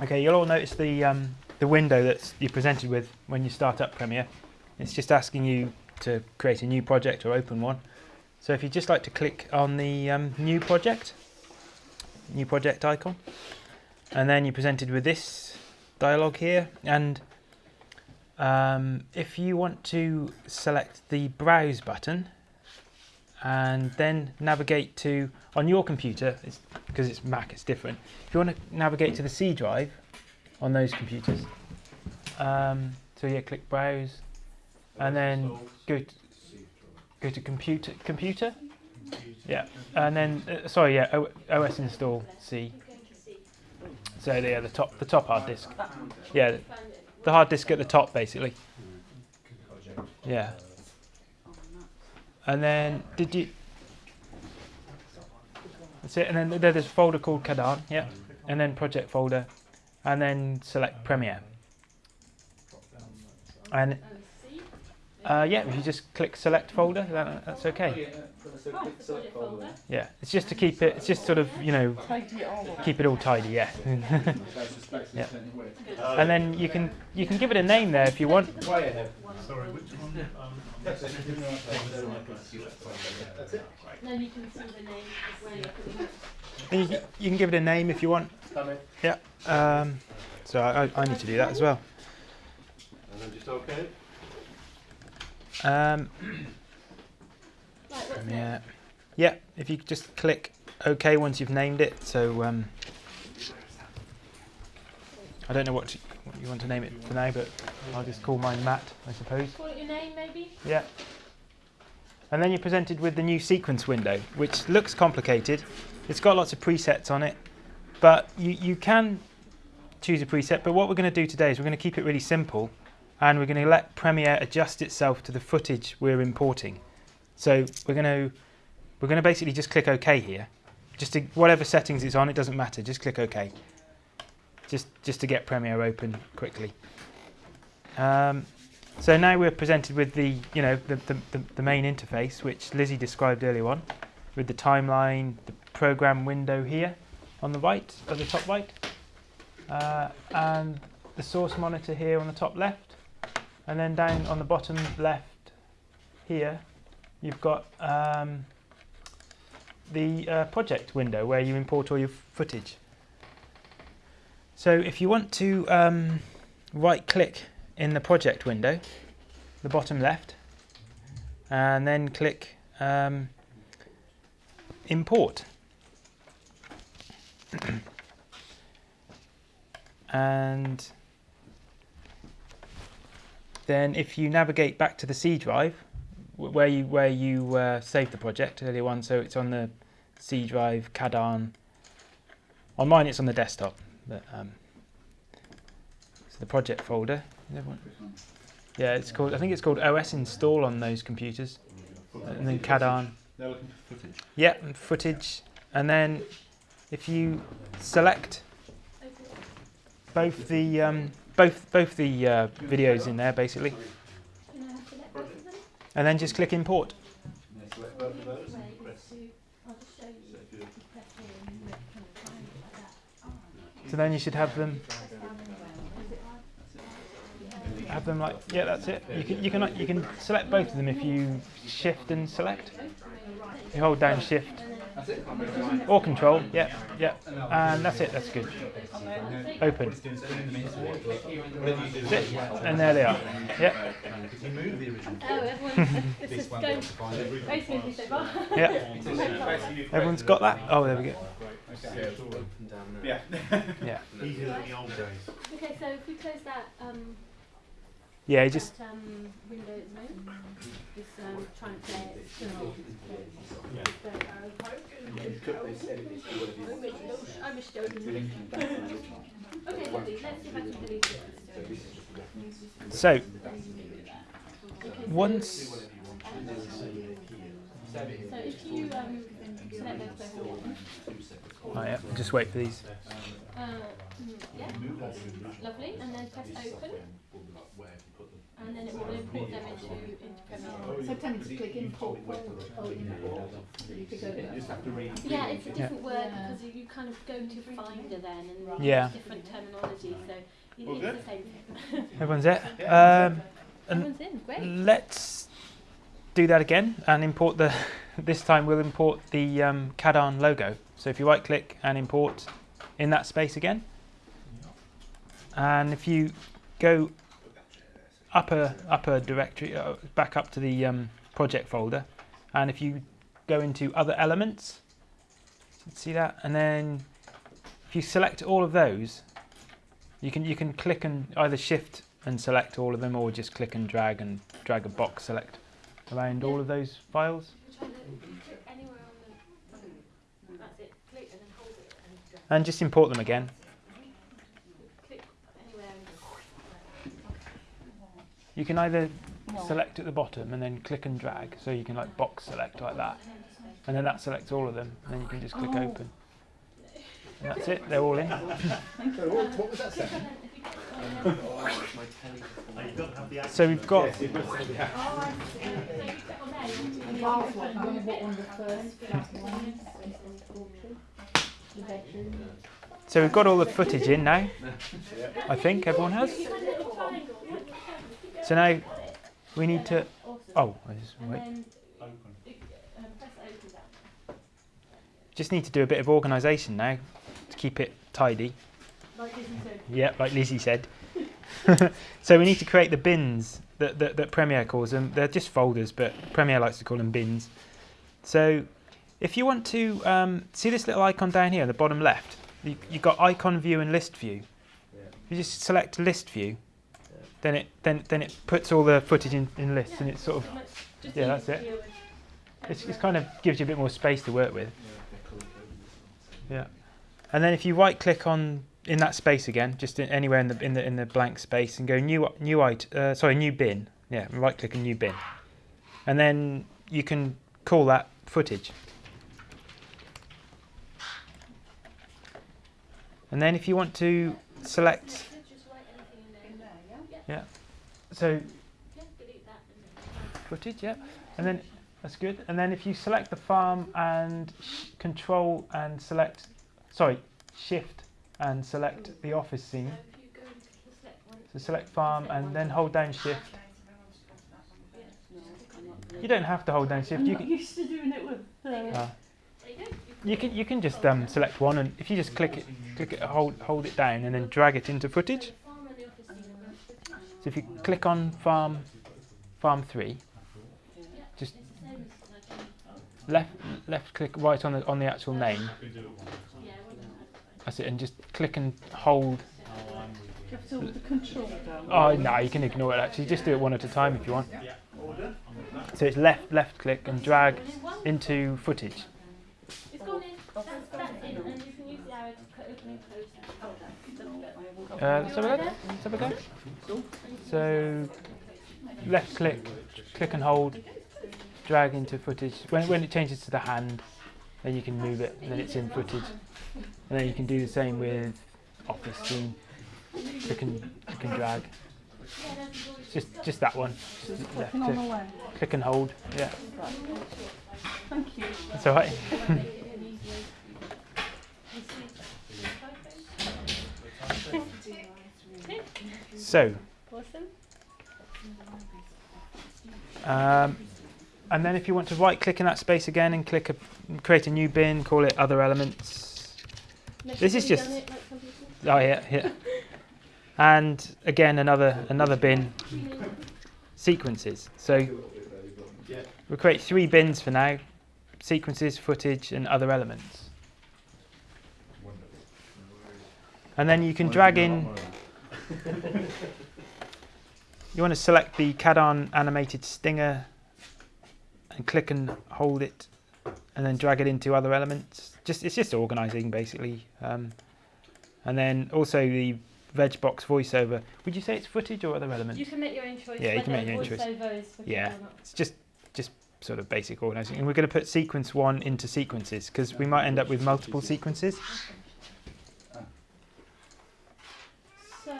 Okay, you'll all notice the um, the window that you're presented with when you start up Premiere. It's just asking you to create a new project or open one. So if you just like to click on the um, new project, new project icon, and then you're presented with this dialog here. And um, if you want to select the browse button and then navigate to on your computer, it's, because it's Mac, it's different. If you want to navigate to the C drive on those computers, um, so yeah, click browse, and then go to, go to computer computer. Yeah, and then uh, sorry, yeah, OS install C. So yeah, the top the top hard disk. Yeah, the hard disk at the top basically. Yeah. And then did you? That's it. And then there's a folder called Kadan. Yeah. And then project folder, and then select Premiere. And uh, yeah, if you just click select folder, that, that's okay. Yeah, it's just to keep it. It's just sort of you know keep it all tidy. Yeah. yeah. And then you can you can give it a name there if you want. Sorry, which one? Um, No, you can see the name as well. You can- And you, can- you can give it a name if you want. Yeah. Um, so I, I need to do that as well. And then just okay. Um, Right, what's next? yeah. Yeah. If you just click OK once you've named it. So um, I don't know what, to, what you want to name it for now, but I'll just call mine Matt, I suppose. Maybe? Yeah. And then you're presented with the new sequence window, which looks complicated. It's got lots of presets on it, but you, you can choose a preset. But what we're going to do today is we're going to keep it really simple, and we're going to let Premiere adjust itself to the footage we're importing. So we're going to we're going to basically just click OK here. Just to, whatever settings it's on, it doesn't matter. Just click OK. Just just to get Premiere open quickly. Um, so now we're presented with the, you know, the, the, the, main interface, which Lizzie described earlier on, with the timeline, the program window here on the right, at the top right, uh, and the source monitor here on the top left, and then down on the bottom left here, you've got um, the uh, project window where you import all your footage. So if you want to um, right click in the project window, the bottom left, and then click um, import. and then if you navigate back to the C drive, where you where you uh, saved the project earlier on, so it's on the C drive Kadan. On mine, it's on the desktop, but um, so the project folder. Yeah, it's called. I think it's called OS install on those computers, and then Kadan. They're looking for footage. Yeah, and footage, and then if you select both the um, both both the uh, videos in there basically, Can I have select both of them? and then just click import. Select both of those. Way is Press. to- I'll just show you. So if you You press here and you make kind of triangle like that. So then you should have them Press down and around. Is it hard? Have them like yeah, that's it. You can you can you can select both of them if you shift and select. You hold down shift or control. Yeah, yeah, and that's it. That's good. Open. That's it. And there they are. Yeah, everyone, this is going very smoothly so far. yeah. Everyone's got that. Oh, there we go. Yeah. Yeah, Easier than the old days. Okay, so if we close that, um, yeah. You just that, um, window at the um, trying to play it still. Okay, lovely. Let's see if I can delete it. so once. So if you um, select those both again, Oh yeah. Just wait for these. uh, yeah, lovely, and then press open, and then it will import them into, into Premiere. So tell me to click import folder, oh, import, you could go You just have to. Yeah, it's a different word because you kind of go to Finder then and Yeah. different terminology, so you All it's the same thing. Everyone's there. Um, Everyone's in, great. let's do that again and import the. This time we'll import the um, Cadan logo. So if you right click and import in that space again, and if you go upper upper directory uh, back up to the um, project folder, and if you go into other elements, see that, and then if you select all of those, you can you can click and either shift and select all of them, or just click and drag and drag a box select around all of those files, Try to click anywhere on the phone. That's it. Click and then hold it and drag. and just import them again. Click anywhere and You can either select at the bottom and then click and drag, so you can like box select like that, and then that selects all of them, and then you can just click Oh. open. And that's it. They're all in. So what, what was that saying? So we've got And the last one, I wonder what one the first one The bedroom. so we've got all the footage in now. I think everyone has. So now we need to. Oh, I just, wait. then press open down. just need to do a bit of organisation now to keep it tidy. Like this and. Yeah, like Lizzie said. so we need to create the bins that, that, that Premiere calls them. They're just folders, but Premiere likes to call them bins. So if you want to um, see this little icon down here, on the bottom left, you, you've got icon view and list view. You just select list view, then it then then it puts all the footage in, in lists, and it sort of Just Yeah, that's to it. it's, it's kind of gives you a bit more space to work with. Yeah, and then if you right click on in that space again, just in, anywhere in the in the in the blank space, and go new new it uh, sorry new bin. Yeah, right click on new bin, and then you can call that footage. And then if you want to select, so Yeah, then footage, yeah, and then that's good. And then if you select the farm and control and select, sorry, shift and select the office scene. So if you go into the select one, So select farm and then hold down shift. You don't have to hold down shift. I'm You can, used to doing it with, uh, uh, you can you can just um, select one and if you just click it, click it, hold hold it down and then drag it into footage. The farm and the office scene are both footage. So if you click on farm, farm three, Just- it's the same as like, left left click right on the on the actual name. yeah, it wasn't advertised. That's it, and just click and hold. you have to hold the control down. Oh no, you can ignore it actually. Just do it one at a time if you want. So it's left left click and drag into footage. It's gone in. That's, that's in, and you can use the arrow to put open and close. Oh, that's good. Uh, let's have a look. Let's have a go. So left click, click and hold, drag into footage. When, when it changes to the hand, then you can move it, and then it's in footage. And then you can do the same with office scene. Click and, click and drag. Just just that one. Just left on the click, way. click and hold. Yeah, Thank you. that's all right. So, Awesome. Um, and then if you want to right click in that space again and click a, create a new bin, call it other elements. This is just- it like? Oh yeah, yeah. And again another another bin sequences. So we'll create three bins for now. Sequences, footage and other elements. And then you can drag in you want to select the Cadan animated stinger and click and hold it and then drag it into other elements. Just it's just organizing basically. Um, and then also the VegBox voiceover. Would you say it's footage or other elements? You can make your own choice. Yeah, you can make your own choice. voiceover is footage Yeah. It's just just sort of basic organizing. And we're going to put sequence one into sequences because we might end up with multiple sequences. So So,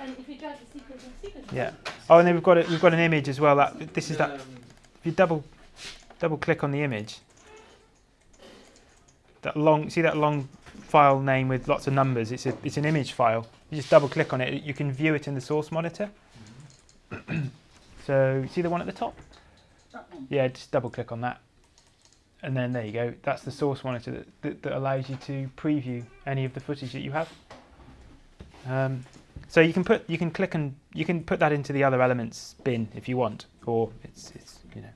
and if you drag the sequence and sequence. Yeah. Oh, and then we've got it. We've got an image as well. That this is that. If you double double click on the image, that long see that long file name with lots of numbers. It's a it's an image file. You just double click on it. You can view it in the source monitor. so see the one at the top. That one. Yeah, just double click on that. And then there you go. That's the source monitor that, that, that allows you to preview any of the footage that you have. Um, so you can put you can click and you can put that into the other elements bin if you want, or it's it's you know.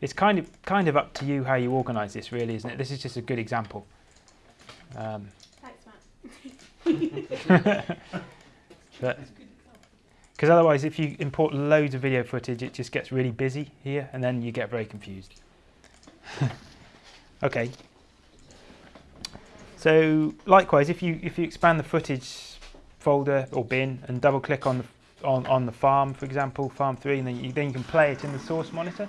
It's kind of kind of up to you how you organise this really, isn't it? This is just a good example. Um, Thanks, Matt. Because otherwise, if you import loads of video footage, it just gets really busy here, and then you get very confused. okay. So likewise, if you if you expand the footage folder or bin and double click on the on, on the farm, for example, farm three, and then you then you can play it in the source monitor.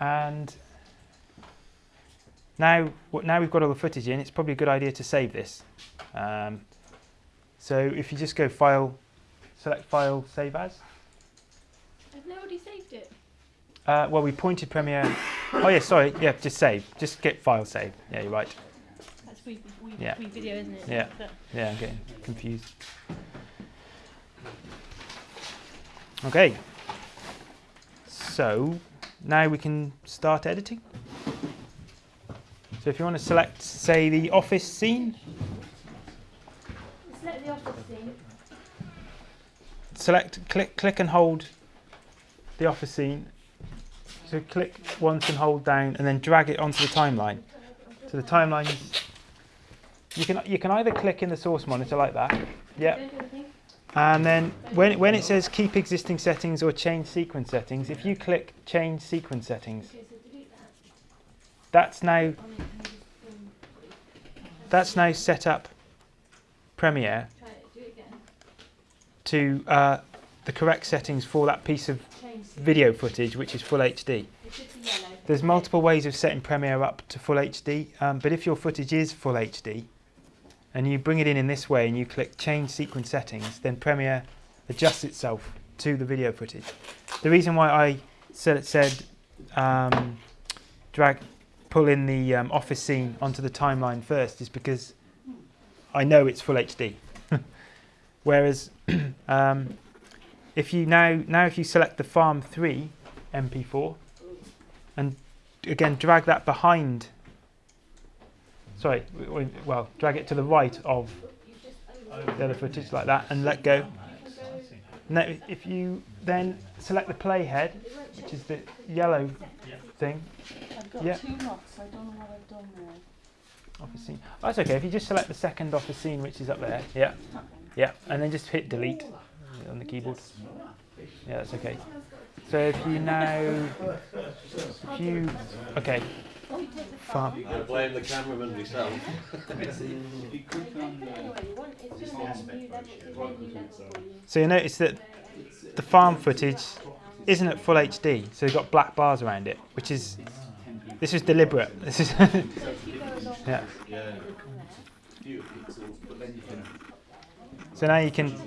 And now, what- now we've got all the footage in, it's probably a good idea to save this. Um, so if you just go File, select File, Save As. I've already saved it. Uh, well, we pointed Premiere. oh yeah, sorry. Yeah, just save. Just get File Save. Yeah, you're right. That's free, free, Yeah. video, isn't it? Yeah. But Yeah, I'm getting confused. Okay. So now we can start editing. So if you want to select, say, the office scene, select the office scene. select, click, click and hold the office scene. So click once and hold down, and then drag it onto the timeline. So the timeline is. You can you can either click in the source monitor like that, yeah, Don't do anything. And then when when it says keep existing settings or change sequence settings, if you click change sequence settings, that's now that's now set up Premiere to uh, the correct settings for that piece of video footage, which is full HD. There's multiple ways of setting Premiere up to full HD, um, but if your footage is full HD and you bring it in in this way and you click change sequence settings, then Premiere adjusts itself to the video footage. The reason why I said, said um, drag, pull in the um, office scene onto the timeline first is because I know it's full HD. Whereas um, if you now now if you select the Farm 3 MP4 and again drag that behind sorry well drag it to the right of the other footage like that and let go. Now if you then select the playhead which is the yellow thing. I've got Yeah. two knots, I don't know what I've done there. office scene. Oh, that's okay if you just select the second off office scene which is up there yeah. Yeah and then just hit delete on the keyboard. Yeah that's okay. So if you now if you okay farm I blame the cameraman myself. If you click on Anyway, you want it's just a new level. It's a new level for you. So you notice that the farm footage isn't at full HD, so you've got black bars around it, which is this is deliberate. This is So if you go along yeah. Yeah. fewer pixels, but then you can So now you can See, it's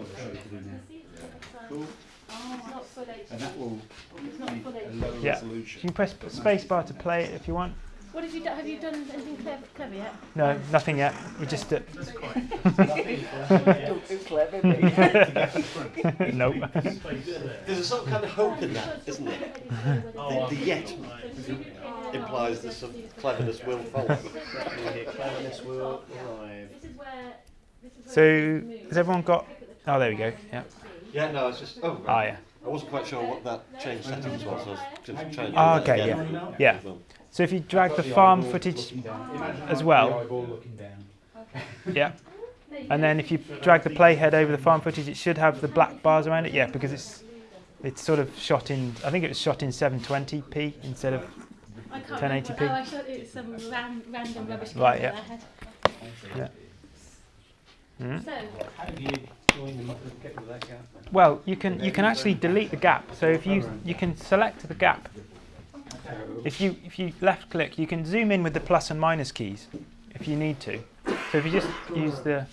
not full HD. and that will It's not full a HD. lower Yeah. you can press space bar to play it if you want. What have you done? Have you done anything clever, clever yet? No, nothing yet. We just uh, Don't do clever, me. nope. There's a sort of kind of hope in that, isn't there? The, the yet implies that some cleverness will follow. Cleverness will arrive. This is where. This is where So has everyone got? Click at the Oh, there we go. Yeah. Yeah, no, it's just. Oh, right. yeah. I wasn't quite sure what that change settings was. so I was just trying to do Ah, okay, again. yeah. Yeah. Well, So if you drag the farm footage, as well. eyeball looking down. yeah, and then if you drag the playhead over the farm footage, it should have the black bars around it. Yeah, because it's it's sort of shot in. I think it was shot in 720p instead of I can't 1080p. Oh, I thought it some ran, random rubbish. Right, camera yeah. I had. Mm. So, How do you join them up and get rid of that gap? Well, you can you can actually delete the gap. So if you you can select the gap if you if you left click, you can zoom in with the plus and minus keys if you need to. So if you just use the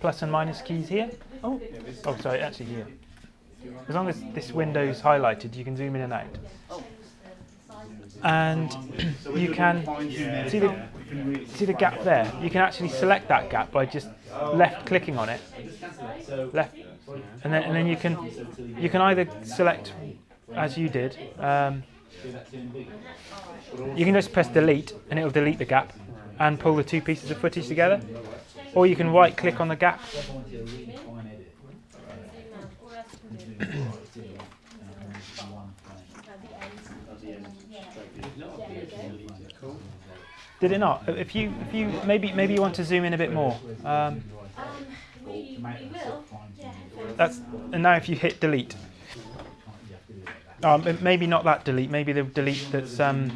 plus and minus keys here. Oh, oh sorry, actually here. As long as this window's highlighted, you can zoom in and out. And you can see the see the gap there. You can actually select that gap by just left clicking on it. Left, and then and then you can you can either select as you did. Um, you can just press delete and it'll delete the gap and pull the two pieces of footage together. Or you can right click on the gap Did it not? If you, if you, maybe, maybe you want to zoom in a bit more. Um, We, we will, yeah. that's, and now if you hit delete, um, maybe not that delete. Maybe the delete that's, um,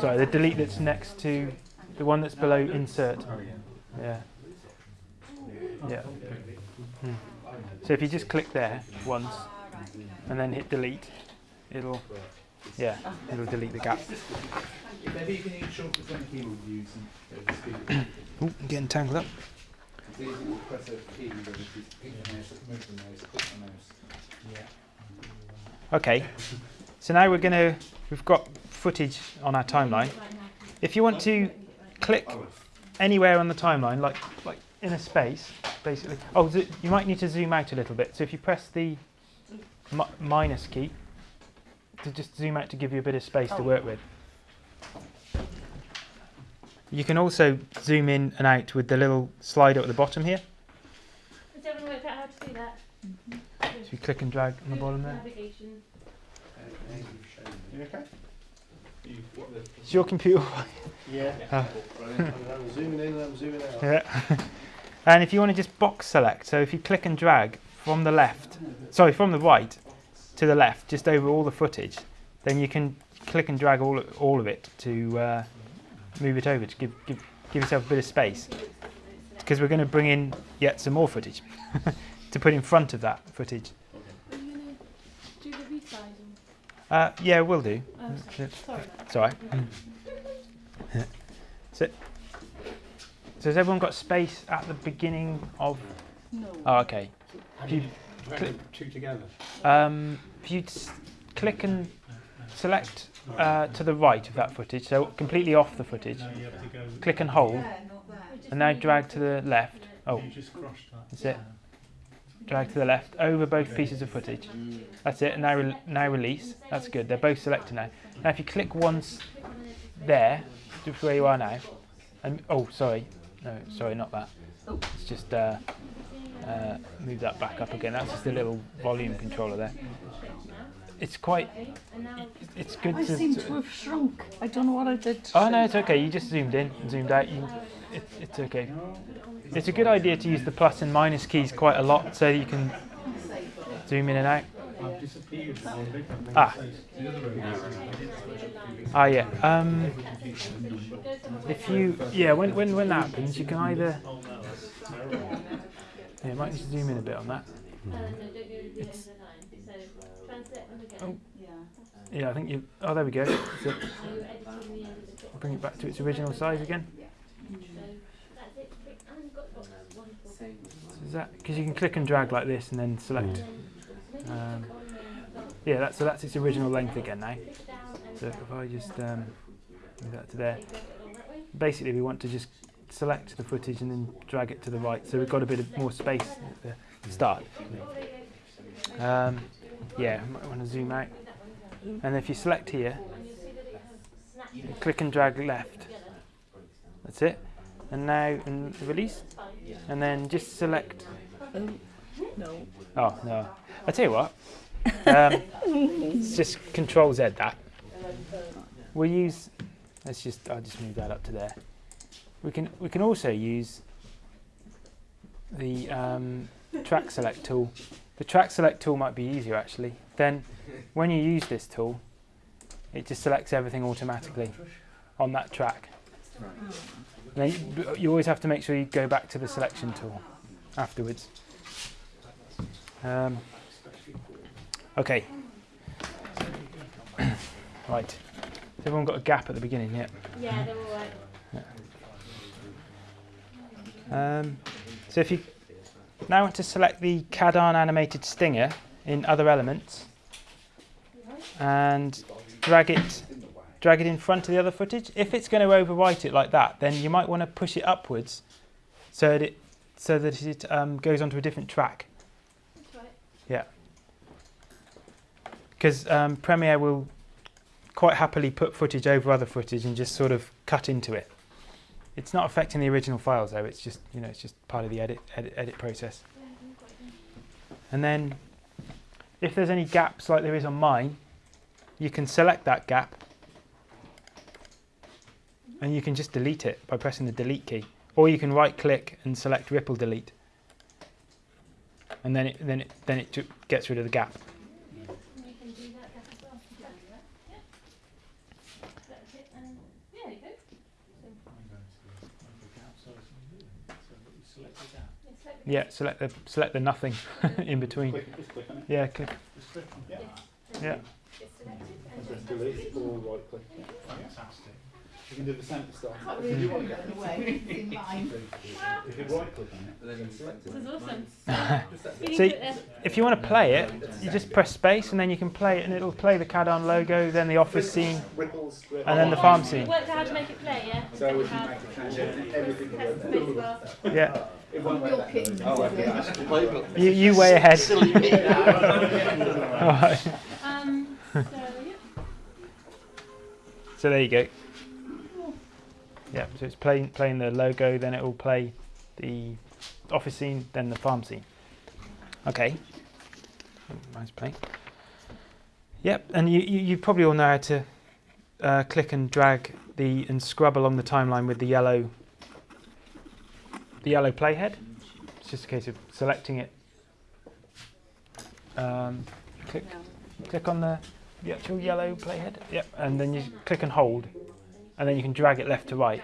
sorry, the delete that's next to the one that's below insert. Yeah. Yeah. Hmm. So if you just click there once and then hit delete, it'll, yeah, it'll delete the gap. If ever you can eat shortcuts on the keyboard using the speed, Ooh, I'm getting tangled up. it's easy to press a key, whether it's pick the mouse, move the mouse, click the mouse. Okay, so now we're going to, we've got footage on our timeline. If you want to click anywhere on the timeline, like like in a space, basically. Oh, zo- you might need to zoom out a little bit. So if you press the mi- minus key to just zoom out to give you a bit of space to oh. work with. You can also zoom in and out with the little slider at the bottom here. Has everyone worked out how to do that? So you click and drag on the bottom there. Navigation. You okay? You, what the, Is your computer Yeah. Ah. I'm zooming in and I'm zooming out. Yeah. and if you want to just box select, so if you click and drag from the left, sorry, from the right to the left, just over all the footage, then you can click and drag all all of it to uh, move it over to give give give yourself a bit of space. Because we're going to bring in yet some more footage to put in front of that footage. Are you gonna do the resizing? Uh, yeah, we'll do. Oh, sorry. It's all right. Yeah. So, so has everyone got space at the beginning of? No. Oh, okay. If you, Click two together. um, if you click and select uh, to the right of that footage, so completely off the footage, click and hold, and now drag to the left. Oh, that's it. Drag to the left over both pieces of footage. That's it. Now, re- now release. That's good. They're both selected now. Now, if you click once there, just where you are now, and oh, sorry, no, sorry, not that. It's just uh, uh, move that back up again. That's just a little volume controller there. It's quite. It's good I to. seem to have shrunk. I don't know what I did. Oh no, it's okay. You just zoomed in, zoomed out. You, it, it's okay. It's a good idea to use the plus and minus keys quite a lot, so you can zoom in and out. I've disappeared from the big one. Ah. The other room Ah yeah. Um, if you yeah, when when when that happens, you can either. Yeah, might need to zoom in a bit on that. Uh, no, don't go the end of the line. So translate them again. Oh. Yeah, I think you. Oh, there we go. So So you're editing the end of the clip. bring it back to its original size again. So that's it. And you've got the box. Wonderful. So is that because you can click and drag like this and then select. Um, yeah, that's so that's its original length again now. Click down and So if I just um, move that to there. you go along that way. Basically, we want to just select the footage and then drag it to the right, so we've got a bit of more space at the start. Um, yeah, might want to zoom out. And if you select here, you click and drag left. That's it. And now and release. And then just select. No. Oh no! I tell you what. Um, it's just Control Z that. We'll use. Let's just. I'll just move that up to there. We can. We can also use the um, track select tool. The track select tool might be easier actually. Then, when you use this tool, it just selects everything automatically on that track. Then you, you always have to make sure you go back to the selection tool afterwards. Um, okay. Right. Has everyone got a gap at the beginning? Yeah. Yeah, they're all right. Um, so if you now I want to select the Cadan animated stinger in other elements and drag it drag it in front of the other footage. If it's going to overwrite it like that, then you might want to push it upwards so that it so that it um, goes onto a different track. Right. Yeah. Because um, Premiere will quite happily put footage over other footage and just sort of cut into it. It's not affecting the original files though. It's just you know it's just part of the edit edit, edit process. And then if there's any gaps like there is on mine, you can select that gap and you can just delete it by pressing the delete key. Or you can right click and select ripple delete. And then it then it then it gets rid of the gap. You can do that gap as well. You can do that. Yeah. Select it and yeah, there you go. I'm going to make a gap so it's new. So that we select the gap. Yeah, select the select the nothing in between. Click, just click on it. Yeah, click. Just click on Yeah. it. Yeah. It's selected and just delete or right click. Fantastic. You can do the same stuff. Can't If really you want the to other way, it's in mine. If you right click on it, then select This it. is awesome. Just that You See- If you want to play it, you just press space and then you can play it and it'll play the Cadan logo, then the office scene, Ripples, and then the farm scene. Worked out how to make it play, yeah? So if you How- make a transition, everything will Press go the there. space bar. Yeah. It won't Your work that kittens, way. Oh, okay. You, you way ahead. Alright. Um, so, yeah. So there you go. Yeah, so it's playing playing the logo, then it will play the office scene, then the farm scene. Okay. Nice play. Yep, and you, you, you probably all know how to uh, click and drag the and scrub along the timeline with the yellow the yellow playhead. It's just a case of selecting it. Um, click click on the, the actual yellow playhead. Yep, and then you click and hold, and then you can drag it left to right,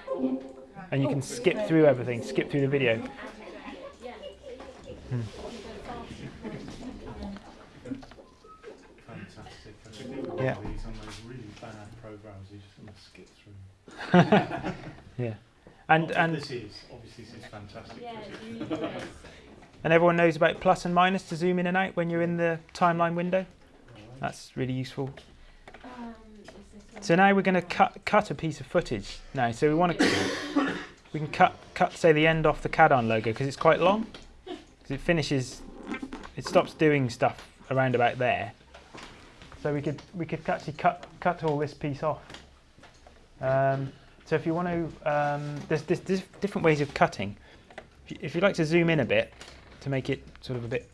and you can skip through everything, skip through the video. Fantastic. I think all Yeah. of these on those really bad programs, you just want to skip through. Yeah, and and this is obviously this is fantastic. Yeah, because it's it- really nice. and everyone knows about plus and minus to zoom in and out when you're in the timeline window. That's really useful. Um, is this one? So now we're going to cut cut a piece of footage. Now, so we want to we can cut cut say the end off the Cadan logo because it's quite long. Because it finishes, it stops doing stuff around about there. So we could we could actually cut cut all this piece off. Um, so if you want to, um, there's, there's, there's different ways of cutting. If you- If you'd like to zoom in a bit to make it sort of a bit,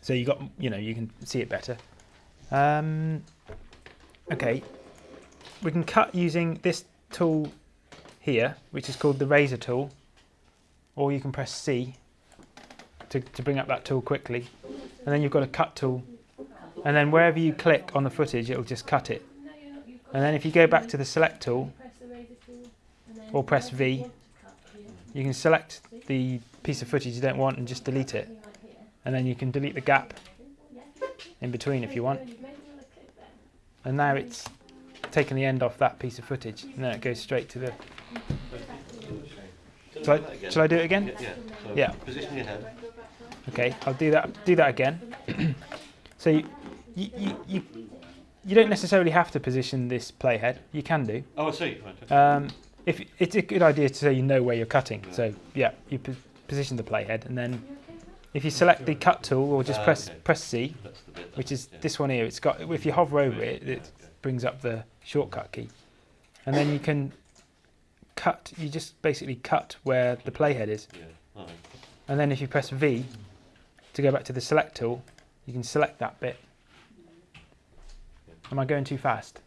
so you got you know you can see it better. Um, Okay, we can cut using this tool here, which is called the razor tool, or you can press C to, to bring up that tool quickly. And then you've got a cut tool, and then wherever you click on the footage, it'll just cut it. And then if you go back to the select tool, Or press V. you can select the piece of footage you don't want and just delete it. And then you can delete the gap in between if you want. You've made another clip there. And now it's taken the end off that piece of footage, and then it goes straight to the. Shall I, shall I do it again? Yeah. So Yeah. Position your head. Okay, I'll do that. Do that again. so you, you, you, you, don't necessarily have to position this playhead. You can do. Oh, I see. Um, if it's a good idea to say you know where you're cutting. So yeah, you position the playhead, and then if you select the cut tool or just Ah, press okay. press C, That's the bit. which is yeah. this one here. It's got if you hover over it, it okay. brings up the shortcut key, and then you can cut. You just basically cut where the playhead is. Yeah. Right. And then if you press V to go back to the select tool, you can select that bit. Am I going too fast?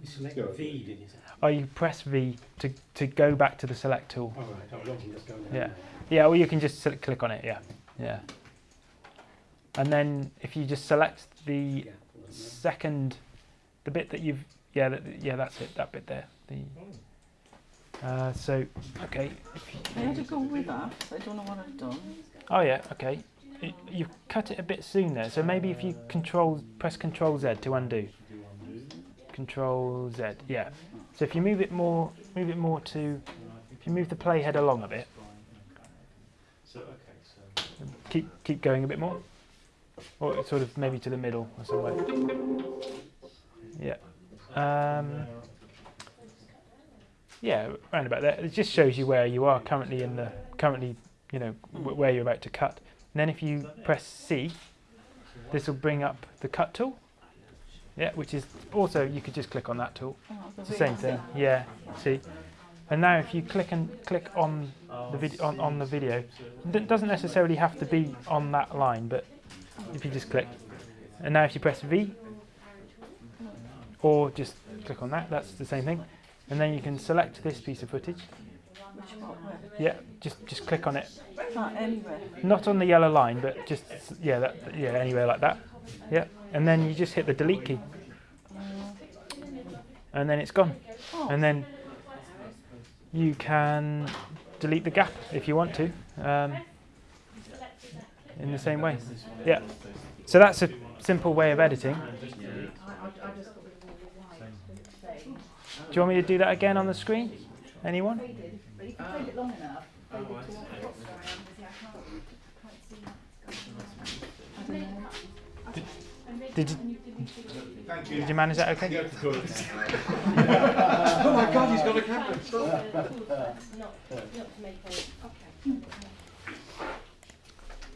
You select Go. V, did you say? Oh, you press V to, to go back to the select tool. All right. Oh, I can just go down Yeah. there. Yeah, or you can just sel- click on it, yeah. Yeah. And then if you just select the Yeah, second, the bit that you've, yeah, that, yeah, that's it, that bit there. The, uh, so, okay. If I had to go with that. I don't know what I've done. oh yeah, okay. it, you cut it a bit soon there. So maybe if you control press Control Z to undo. Control Z. Yeah. So if you move it more, move it more to. If you move the playhead along a bit, keep keep going a bit more, or sort of maybe to the middle or somewhere. Yeah. Um, yeah, around about there. It just shows you where you are currently in the currently, you know, where you're about to cut. And then if you press C, this will bring up the cut tool. Yeah, which is also you could just click on that tool. It's the same thing. Yeah. See. And now if you click and click on the video on, on the video, it doesn't necessarily have to be on that line, but if you just click, and now if you press V, or just click on that, that's the same thing. And then you can select this piece of footage. Which part, where? Yeah, just just click on it. Ah, anywhere. Not on the yellow line, but just yeah, that yeah, anywhere like that. Yeah, and then you just hit the delete key, and then it's gone. Oh, And then you can delete the gap if you want to, um, in the same way. Yeah. So that's a simple way of editing. Do you want me to do that again on the screen? Anyone? Faded, but you can fade it long enough. Fade it to what what's going on, because I can't quite see what's going on. I don't know. Did you, Thank did you manage that okay? oh my God, he's got a camera. Not, not to make a.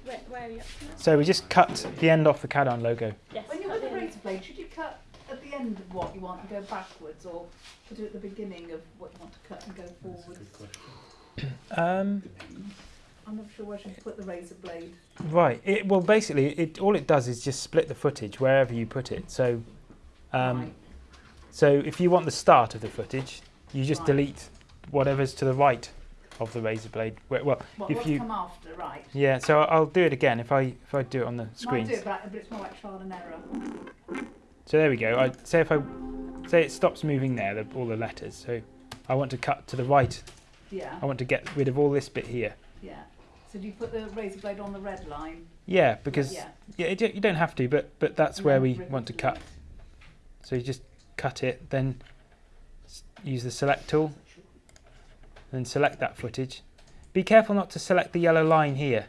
Where, where are you? So we just cut the end off the Cadan logo. Yes. When you're with the razor blade, should you cut at the end of what you want and go backwards, or put it at the beginning of what you want to cut and go forwards? Um, I'm not sure where should put the razor blade. right. It, well, basically, it all it does is just split the footage wherever you put it. So, um, Right. so if you want the start of the footage, you just Right. delete whatever's to the right of the razor blade. Where, well, What, if you come after, right? yeah. So I'll do it again if I if I do it on the screen. do it, but it's more like trial and error. So there we go. I say if I say it stops moving there, the, all the letters. So I want to cut to the right. Yeah, I want to get rid of all this bit here. yeah. So do you put the razor blade on the red line? Yeah, because yeah. yeah, it, you don't have to, but but that's and where we want to cut. So you just cut it, then use the select tool, then select that footage. Be careful not to select the yellow line here.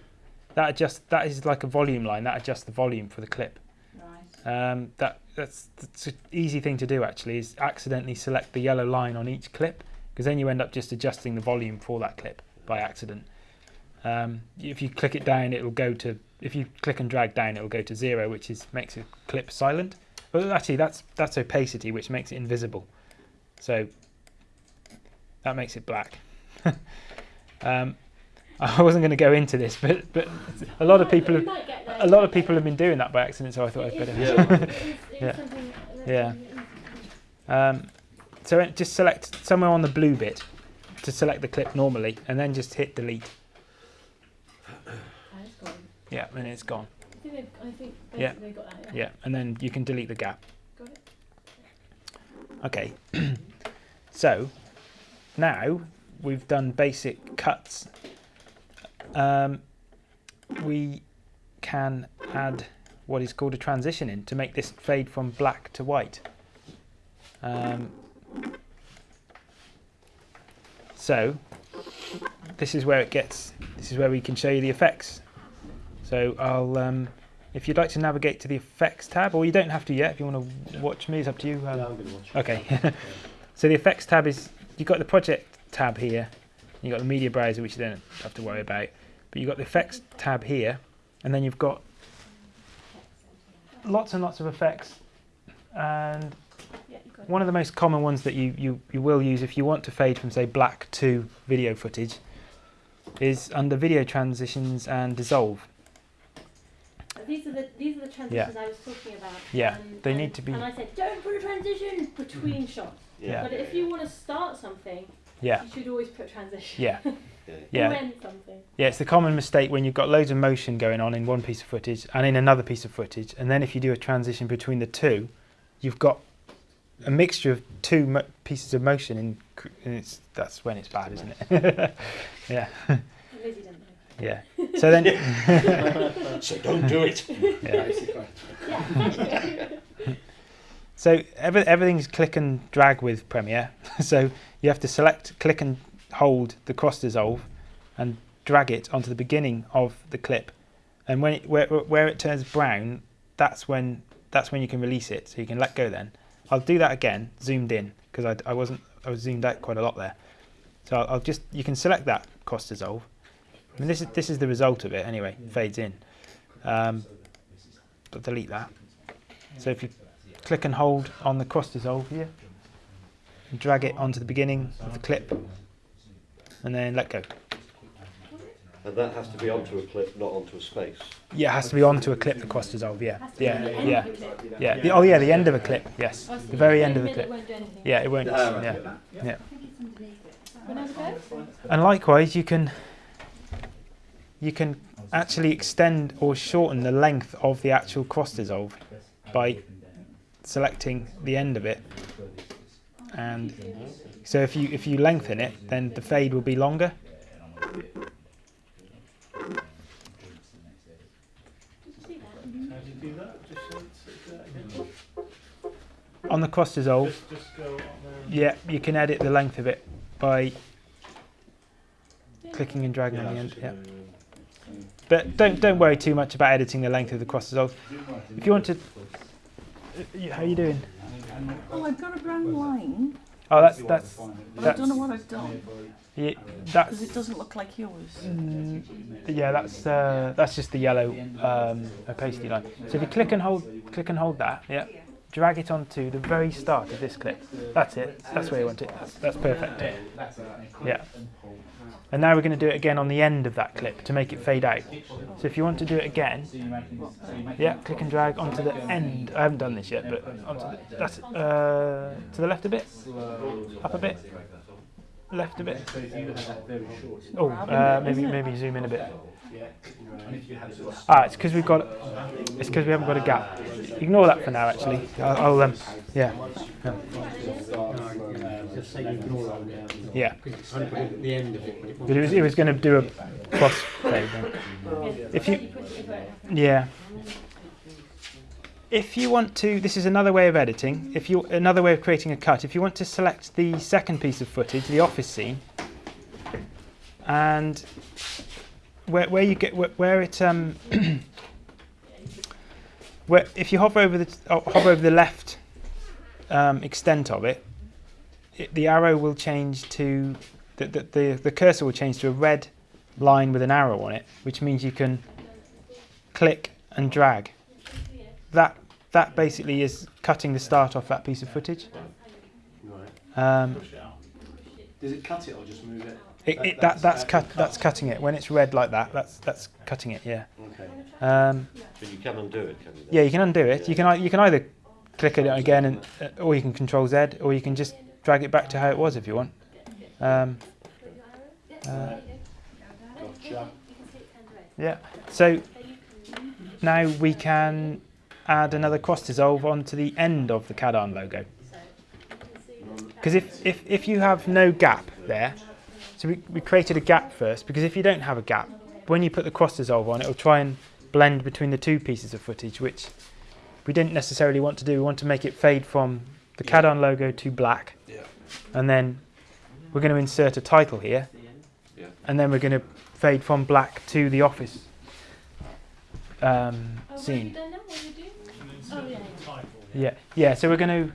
That adjusts. That is like a volume line. That adjusts the volume for the clip. Right. Um, that that's, that's an easy thing to do actually. Is accidentally select the yellow line on each clip because then you end up just adjusting the volume for that clip by accident. Um, if you click it down, it'll go to. If you click and drag down, it'll go to zero, which is makes a clip silent. But actually, that's that's opacity, which makes it invisible. So that makes it black. um, I wasn't going to go into this, but but a lot of people have, You might get there, a lot of people have been doing that by accident, so I thought I'd there. better. Yeah. it is- it's Yeah. Yeah. Um, so just select somewhere on the blue bit to select the clip normally, and then just hit delete. Is- it's gone. Yeah, and it's gone. I think they've, I think Yeah. basically they got that. Yeah, and then you can delete the gap. Got it. Okay. so now we've done basic cuts. Um, we can add what is called a transition in to make this fade from black to white. Um, so this is where it gets. This is where we can show you the effects. So I'll. Um, if you'd like to navigate to the effects tab, or you don't have to yet, if you want to watch me, it's up to you. Um, Yeah, I'm going to watch. Okay. so the effects tab is you've got the project tab here. You've got the media browser, which you don't have to worry about. But you've got the effects tab here, and then you've got lots and lots of effects. And Yeah, you got it. one of the most common ones that you, you, you will use if you want to fade from, say, black to video footage is under video transitions and dissolve. These are the these are the transitions I was talking about. Yeah, and- they and- need to be- And I said, don't put a transition between mm-hmm. shots. Yeah. But if you want to start something, Yeah, you should always put transition. yeah, Yeah. yeah. End something. Yeah, it's the common mistake when you've got loads of motion going on in one piece of footage and in another piece of footage, and then if you do a transition between the two, you've got a mixture of two mo- pieces of motion, in, and it's that's when it's bad, isn't it? yeah, Lizzie didn't know. Yeah. So then, So don't do it. yeah. So every, everything's click and drag with Premiere. so you have to select, click and hold the cross dissolve, and drag it onto the beginning of the clip. And when it, where, where it turns brown, that's when that's when you can release it. So you can let go. Then I'll do that again, zoomed in, because I, I wasn't I was zoomed out quite a lot there. So I'll, I'll just you can select that cross dissolve. I mean this is this is the result of it anyway. Fades in. Um, but delete that. So if you click and hold on the cross dissolve here and drag it onto the beginning of the clip and then let go. And that has to be onto a clip, not onto a space. Yeah, it has to be onto a clip, the cross dissolve, yeah. Has Yeah, at the end yeah, of the clip. yeah. The, oh yeah, the end of a clip, yes. Oh, The very end of the middle clip. It won't do. Yeah, it won't, Ah, right. yeah. yeah. And likewise, you can you can actually extend or shorten the length of the actual cross dissolve by selecting the end of it. And so if you if you lengthen it, then the fade will be longer. On the cross dissolve, yeah, you can edit the length of it by clicking and dragging on the end. Yeah. But don't don't worry too much about editing the length of the cross dissolve. If you want to, uh, how are you doing? Oh, I've got a brown line, Oh, that's that's but I don't know what I've done yeah, because that's it doesn't look like yours. Mm, yeah, that's uh, that's just the yellow um, opacity line. So if you click and hold, click and hold that, yeah, drag it onto the very start of this clip. That's it. That's where you want it. That's, that's perfect. Yeah. And now we're going to do it again on the end of that clip to make it fade out. So if you want to do it again, yeah, click and drag onto the end. I haven't done this yet, but onto the, that's uh, to the left a bit, up a bit, left a bit. Oh, uh, maybe maybe zoom in a bit. Ah, it's because we've got. It's because we haven't got a gap. Ignore that for now. Actually, I'll, I'll um, yeah, Just say ignore that one. yeah. It at the end of it. when it But it was it was going to do a cross fade. Then. If you, yeah. If you want to, this is another way of editing. If you another way of creating a cut. If you want to select the second piece of footage, the office scene, and where where you get where, where it um where if you hover over the oh, hover over the left um, extent of it, it, the arrow will change to the, the, the, the cursor will change to a red line with an arrow on it, which means you can click and drag. That that basically is cutting the start off that piece of footage. Um, Push it out. Does it cut it or just move it? It, That- it, that, that's that's cut cut. that's cutting it when it's red like that. That's that's cutting it. Yeah. Okay. Um, But you can undo it, can you? then? yeah, you can undo it. You can you can either click it again and uh, or you can Control Z or you can just drag it back to how it was if you want. Um, uh, Gotcha. Yeah. So now we can add another cross dissolve onto the end of the Cadarn logo. Because if, if, if you have no gap there, so we, we created a gap first, because if you don't have a gap, when you put the cross dissolve on, it will try and blend between the two pieces of footage, which we didn't necessarily want to do. We want to make it fade from the Cadarn logo to black. Yeah. And then we're going to insert a title here. Yeah. And then we're going to fade from black to the office um, Oh, what have you scene. done now? What do you do? And then Oh, select yeah. Yeah, yeah. So we're going to.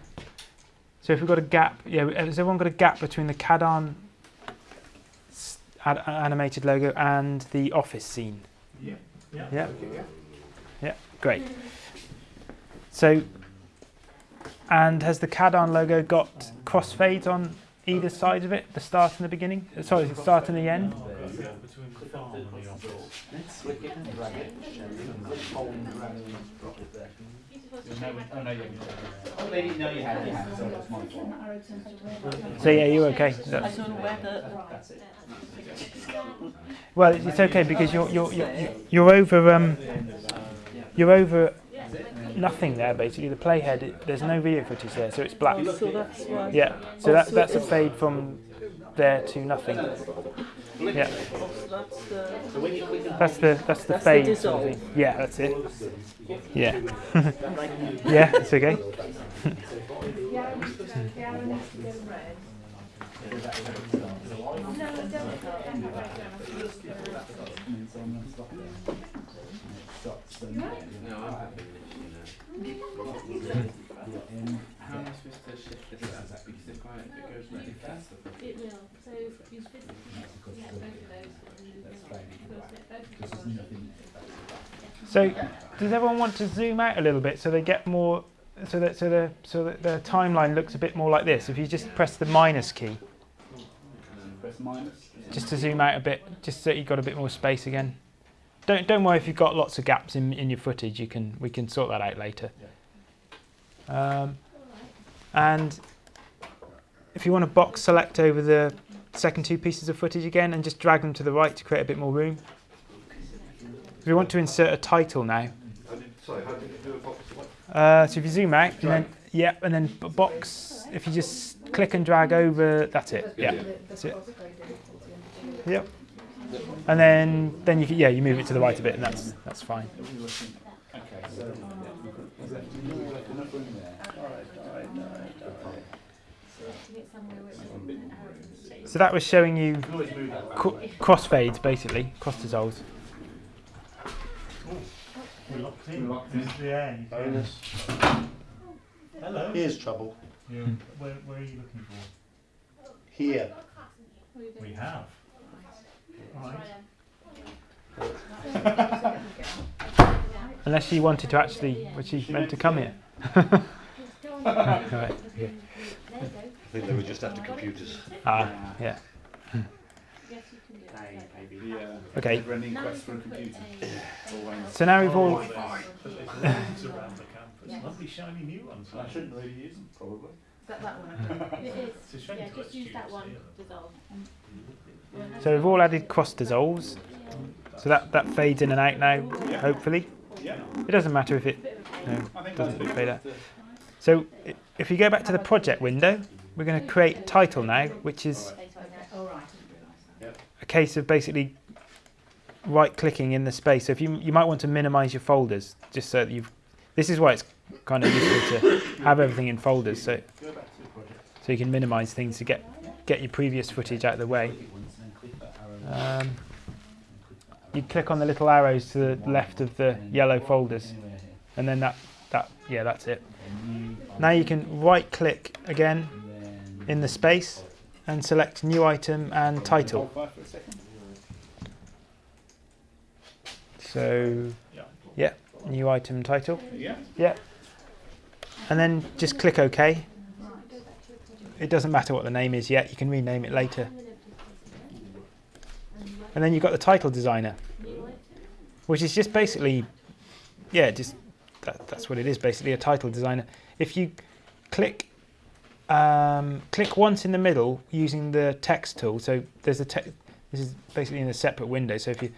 So if we've got a gap, yeah. Has everyone got a gap between the Cadarn s- ad- animated logo and the office scene? Yeah. Yeah. Yeah. Yeah. Great. So. And has the Cadarn logo got crossfades on either side of it? The start and the beginning? Uh, Sorry, the start and the end? Yeah, between the farm and the office. Click it and drag it. and hold and drag it and drop it there. Oh, no, you haven't. Oh, you- no, you have, you have, sorry, that's my fault. So yeah, you're okay. I don't know whether That's it. Well, it's okay because you're you're you're, you're over um you're over nothing there basically. The playhead, there's no video footage there, so it's black. so that's why. Yeah, so Oh, that that's a fade from there to nothing. Yeah, That's the. So when you click on that's the that's the That's fade. sort of Yeah, that's it. Yeah. yeah, it's okay. The arrow needs to go- the arrow needs to go red. No, don't. How am I supposed to shift this as that? Because if I, it goes really fast. It will. So you physically get both of those. and you can- you'll set both of those. So, does everyone want to zoom out a little bit so they get more, so that so the so that the timeline looks a bit more like this? If you just press the minus key, Press minus. just to zoom out a bit, just so you've got a bit more space again. Don't don't worry if you've got lots of gaps in, in your footage. You can we can sort that out later. Um, and if you want to box select over the second two pieces of footage again and just drag them to the right to create a bit more room. You want to insert a title now, did, sorry, how did you do a box select? uh, so if you zoom out and then yeah, and then box. If you just click and drag over, that's it. Yeah. That's it. crossfade in towards the end. Yep. And then then you can, yeah you move it to the right a bit and that's that's fine. So that enough room there? Get somewhere where it's- So that was showing you You can always move that. cro- crossfades basically, cross dissolves. We're locked in. We're locked in. Yeah. you can- Bonus. Hello. Here's trouble. Yeah. Where, where are you looking for? Here. We have. Right. Unless she wanted to actually, was she meant to come here? right. Okay. There you I think they were just after computers. Ah, yeah. go. Yes, you can do it. Maybe. The, uh, Okay. running quest for a computer. So now we've all There's lights around the campus. Lovely shiny new ones. I shouldn't really use them, probably. Is that that one? It is. It's a shame Yeah, to just use that one, dissolve. so we've all added cross dissolves. So that that fades in and out now, hopefully. Yeah. It doesn't matter if it Bit of a pain. no, doesn't fade out. So if you go back to the project window, we're going to create title now, which is Oh, right, I didn't realise a case of basically right clicking in the space. So if you you might want to minimize your folders just so that you've this is why it's kind of useful to have everything in folders so so you can minimize things to get get your previous footage out of the way. Um, you click on the little arrows to the left of the yellow folders and then that that yeah that's it. Now you can right click again in the space and select new item and title. Hold fire for a second. So Yeah. new item title. Yeah. Yeah. And then just click OK. It doesn't matter what the name is yet, you can rename it later. And then you've got the title designer, which is just basically, yeah, just that, that's what it is basically a title designer. If you click um, click once in the middle using the text tool, so there's a text. This is basically in a separate window. So if you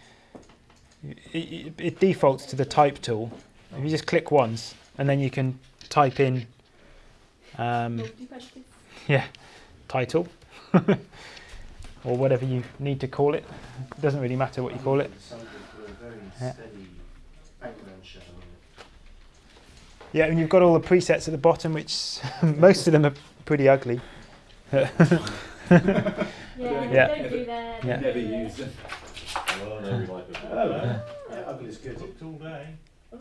it, it, it defaults to the type tool. If you just click once, and then you can type in, um, yeah, title, or whatever you need to call it. It doesn't really matter what you call it. Something for a very Yeah. Steady background shot. Yeah, and you've got all the presets at the bottom, which most of them are pretty ugly. Yeah, Yeah. don't do that. Yeah. Never used it. Oh, no, we like it. Hello. Yeah, ugly's good. Cooked all day.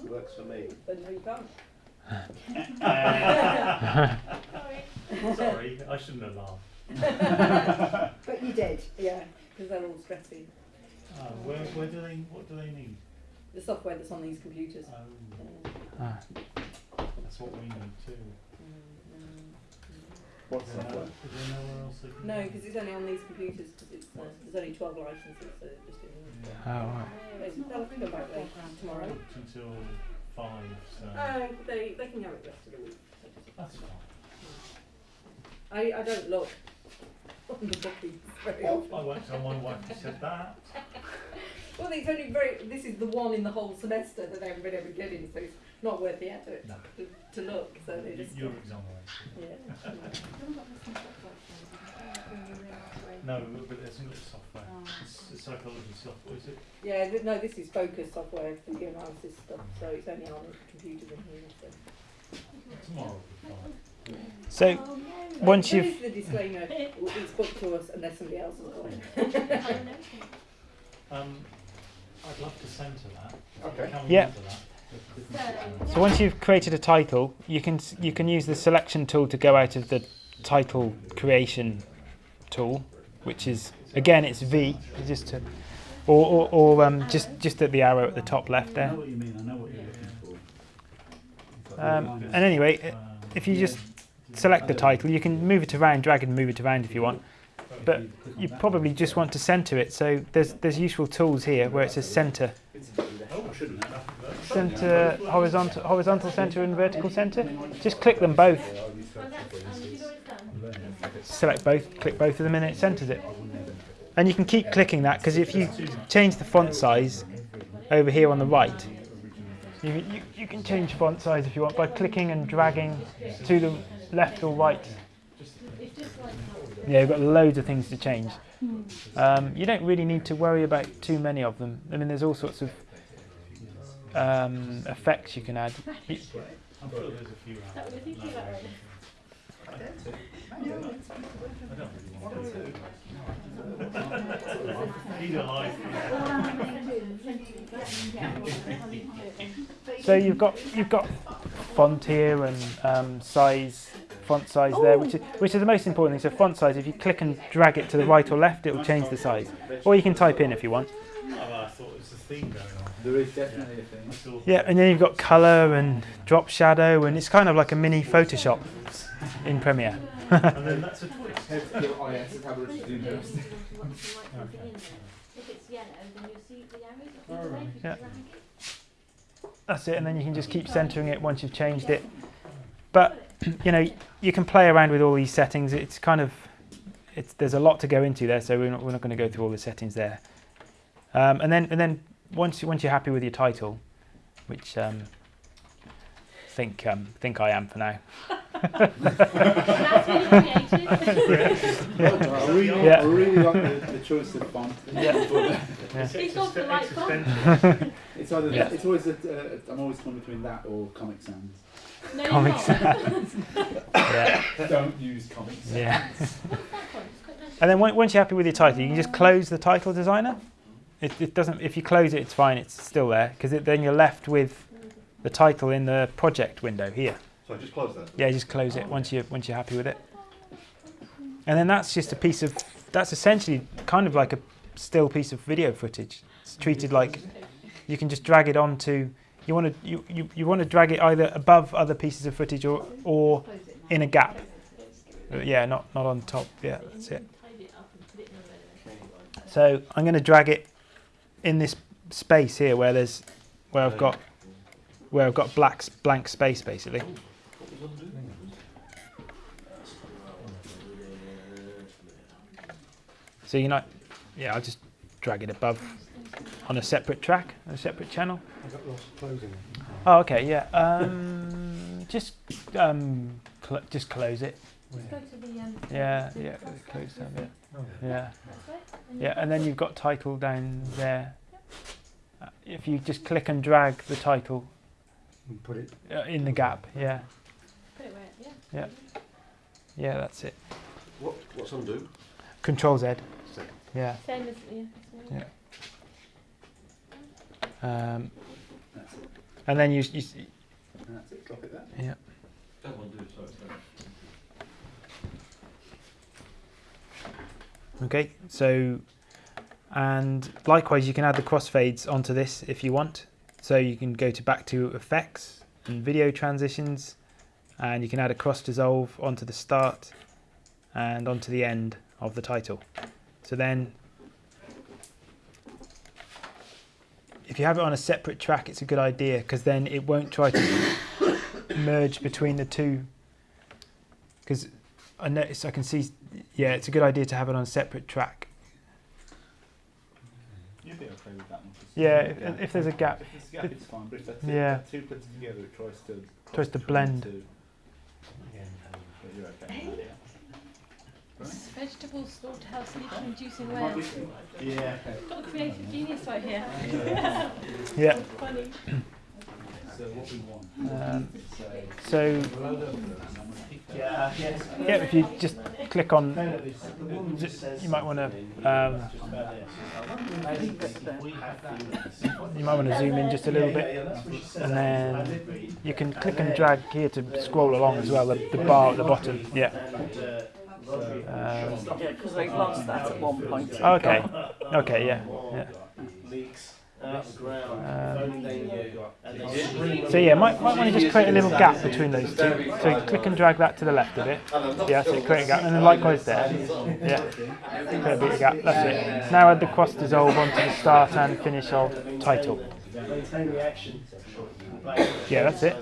Works for me. Sorry, I shouldn't have laughed. But you did, yeah, because they're all stressy. Uh, where, where do they, what do they need? The software that's on these computers. Oh, Ah, that's what we need too. What's Is there, that no, one? there nowhere else they can No, because it's only on these computers, because it's, uh, there's only twelve licenses, so it just didn't. oh, right. They- They'll have to come back later tomorrow. Booked until five, so Oh, they, they can have it the rest of the week. that's fine. I, I don't look on the bookings very I often. won't tell my wife you said that. Well, it's only very, this is the one in the whole semester that everybody ever getting, so it's not worth the effort No. to, to look, so they just, You're exonerated. yeah. No, but there's a software. It's a psychology software, is it? Yeah, th- no, this is focus software, for the analysis stuff, so it's only on computers in here, so. Tomorrow will be fine. So Oh, once There you've is the disclaimer, it's booked to us unless somebody else has got it. Um, I'd love to centre that. Okay. Can we Yeah. that? So once you've created a title, you can you can use the selection tool to go out of the title creation tool, which is again it's V, just to, or or, or um, just just at the arrow at the top left there. Um, and anyway, if you just select the title, you can move it around, drag and move it around if you want. But you probably just want to center it. So there's there's useful tools here where it says center, Oh, I shouldn't have. Center, horizontal, horizontal center, and vertical center. Just click them both. Select both, click both of them, and it centers it. And you can keep clicking that because if you change the font size over here on the right, you, you, you can change font size if you want by clicking and dragging to the left or right. Yeah, you've got loads of things to change. Um, you don't really need to worry about too many of them. I mean, there's all sorts of um, effects you can add. I'm sure there's a few out there. I don't really want to. Either So you've got you've got font here and um, size, font size there, which is which is the most important thing. So font size, if you click and drag it to the right or left, it will change the size. Or you can type in if you want. I thought it was a theme going on. There is definitely a thing. Yeah, and then you've got color and drop shadow, and it's kind of like a mini Photoshop in Premiere. And then that's a twist. If it's yellow, then you'll see the arrows. All right. Yeah. That's it, and then you can just keep centering it once you've changed it. But you know, you can play around with all these settings. It's kind of, it's there's a lot to go into there, so we're not we're not going to go through all the settings there. Um, and then and then once you- once you're happy with your title, which um, think um, think I am for now. That's. I really, Yeah. I really like the, the choice of font. Yeah. It's He's existen- the right font. It's either Yeah. it's always a, uh, I'm always torn between that or Comic Sans. No, Comic. Sans. yeah, Don't use Comic Sans. yeah. What's that one? It's quite nice. And then once you're happy with your title, you can just close the title designer. It, it doesn't. If you close it, it's fine. It's still there because then you're left with the title in the project window here. So I just close that. Yeah, just close it once you once you're happy with it. And then that's just a piece of. That's essentially kind of like a still piece of video footage. It's treated like you can just drag it onto. You want to you, you, you want to drag it either above other pieces of footage or or in a gap. Yeah, not not on top. Yeah, that's it. Tidy it up and put it in a relevant So I'm going to drag it in this space here where there's where I've got where I've got black blank space basically. So you know, yeah, I'll just drag it above on a separate track, a separate channel. I got lost closing. Oh, okay, yeah. Um, just um, cl- just close it. Just go to the, um, Yeah, yeah, close that bit. Yeah. that's it. And Yeah, and then you've got title down there. Uh, If you just click and drag the title and Put it. uh, in the gap, yeah, Put it where, yeah. yeah, that's it. What? What's undo? Control Z, Second. yeah. Same as, yeah. same. Yeah. Um, That's it. and then you, you s- That's it. Drop it there. yeah. Don't undo. Sorry. sorry. Okay, so and likewise you can add the crossfades onto this if you want. So you can go to back to effects and video transitions and you can add a cross dissolve onto the start and onto the end of the title. So then if you have it on a separate track it's a good idea because then it won't try to merge between the two because I notice I can see yeah it's a good idea to have it on a separate track You'd be okay with that one. 'cause Yeah, there's a if, if there's a gap, If there's a gap, it's fine, but if they're two, Yeah. two put together, it tries to Tries to cross blend. between two, But you're okay. with that, Vegetable slaughterhouse leaking inducing yeah. Might Wales. be- Yeah. Got a creative genius right here. yeah. Funny. So what we want. Um, So. so Below the- I'm gonna pick that. Yeah, yeah, if you just click on, No, no, it's the one that says you might want to um, just about this. I think if we have that. you might want to zoom in just a little bit, yeah, that's what she said. and then you can click and drag here to scroll along as well. The, the bar at the bottom. Yeah. Um, Yeah, because they lost that at one point. Okay. Okay. Yeah. Yeah. Leaks out the ground, Um, phoning you, and they scream. So yeah, might, might want to just create a little gap between those two. So click and drag that to the left a bit. Yeah, so create a gap, and then likewise there. Yeah, create a bit of gap. That's it. Now add the cross dissolve onto the start and finish of title. Maintain reaction. Yeah, that's it.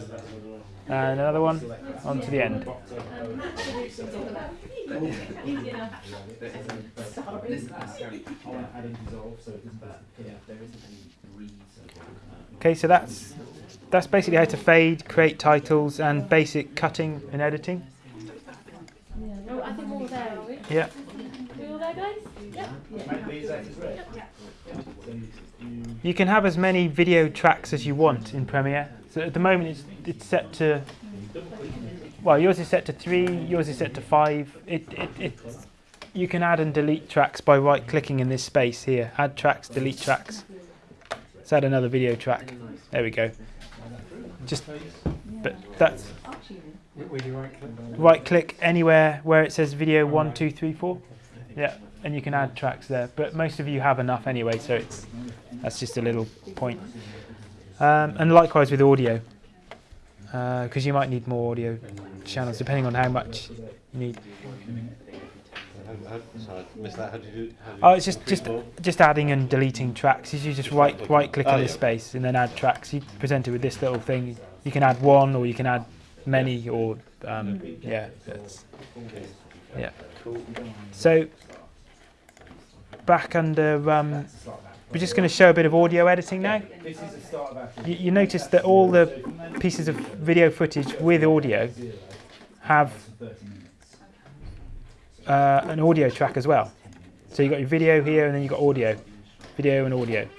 And another one onto the end. Okay, so that's that's basically how to fade, create titles, and basic cutting and editing. Yeah. You can have as many video tracks as you want in Premiere. So at the moment it's, it's set to, well yours is set to three, yours is set to five. It, it, it, you can add and delete tracks by right clicking in this space here. Add tracks, delete tracks. Let's add another video track. There we go. Just, but that's, right click anywhere where it says video one, two, three, four. Yeah, and you can add tracks there. But most of you have enough anyway, so it's that's just a little point. Um, and likewise with audio, because you might need more audio channels depending on how much you need. How- how- Sorry, I missed that. How do you do? how do you Oh, it's just just more? just adding and deleting tracks. You just right right click Oh, on this yeah. space and then add tracks. You present it with this little thing. You can add one or you can add many or um, yeah. Yeah. So back under um, we're just going to show a bit of audio editing now. This is the start of our You, you notice that all the pieces of video footage with audio have uh, an audio track as well. So you've got your video here and then you've got audio, video and audio.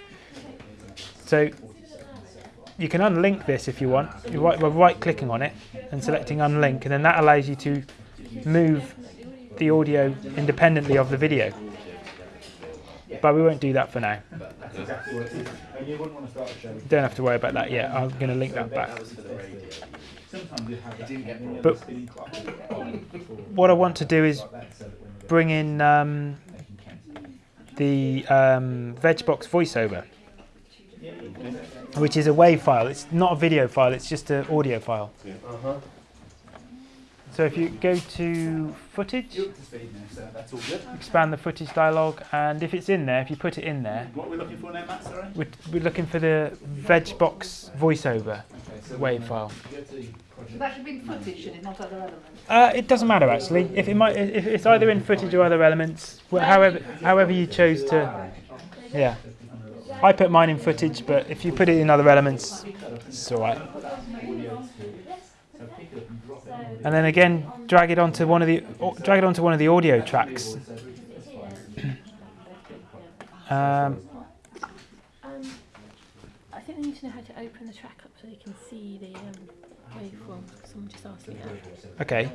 So you can unlink this if you want, You're right, by right clicking on it and selecting unlink and then that allows you to move the audio independently of the video. But we won't do that for now. Exactly what it is. And you wouldn't want to start a show. Don't have to worry about that yet. I'm going to link that back. Sometimes you have that. Didn't get any But- other spinning clock. What I want to do is Like that, so that when they bring in um, they can count. the um, VegBox voiceover, which is a WAV file. It's not a video file, it's just an audio file. So if you go to footage, You're up to speed now, so that's all good. expand the footage dialog, and if it's in there, if you put it in there, What are we looking for now, Matt? Sorry. we're, we're looking for the VegBox voiceover Okay, so WAV file. Go to the project. That should be in footage, should it, not other elements? Uh, it doesn't matter actually. If it might, if it's either in footage or other elements, however, however you chose to. Yeah, I put mine in footage, but if you put it in other elements, it's all right. So pick it up and drop it on the And then again, drag it onto one of the drag it onto one of the audio tracks. Um, Um, I think they need to know how to open the track up so they can see the um, waveform. Someone just asked me that. okay.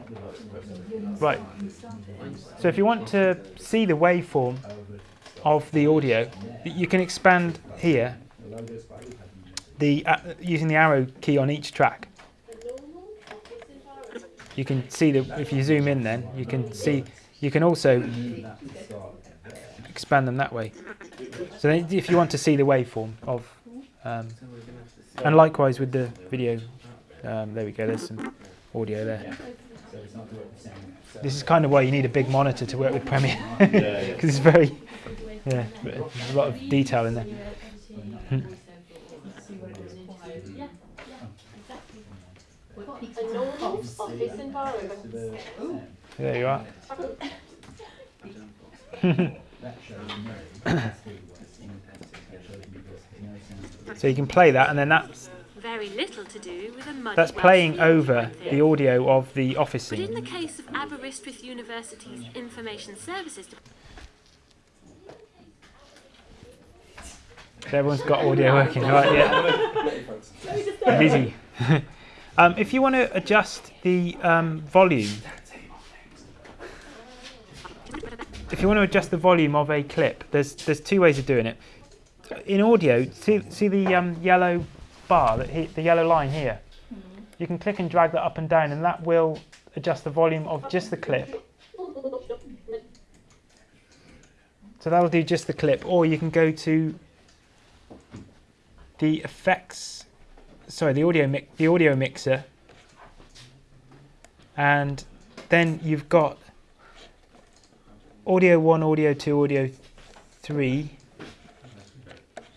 Right. So if you want to see the waveform of the audio, you can expand here the uh, using the arrow key on each track. You can see that if you zoom in, then you can see. You can also expand them that way. So if you want to see the waveform of, um, and likewise with the video, um, there we go. There's some audio there. This is kind of why you need a big monitor to work with Premiere because it's very, yeah, a lot of detail in there. Yeah, yeah, exactly. A office environment. There you are. That shows me. So you can play that, and then that's Very little to do with a muddy that's playing field over the audio of the office But in the case of Aberystwyth University's Information Services Everyone's got audio working, right? Yeah. Busy. um, if you want to adjust the um, volume, if you want to adjust the volume of a clip, there's there's two ways of doing it. In audio, see see the um, yellow bar, that he, the yellow line here. You can click and drag that up and down, and that will adjust the volume of just the clip. So that'll do just the clip, or you can go to the effects, sorry, the audio mi- the audio mixer, and then you've got audio one, audio two, audio three.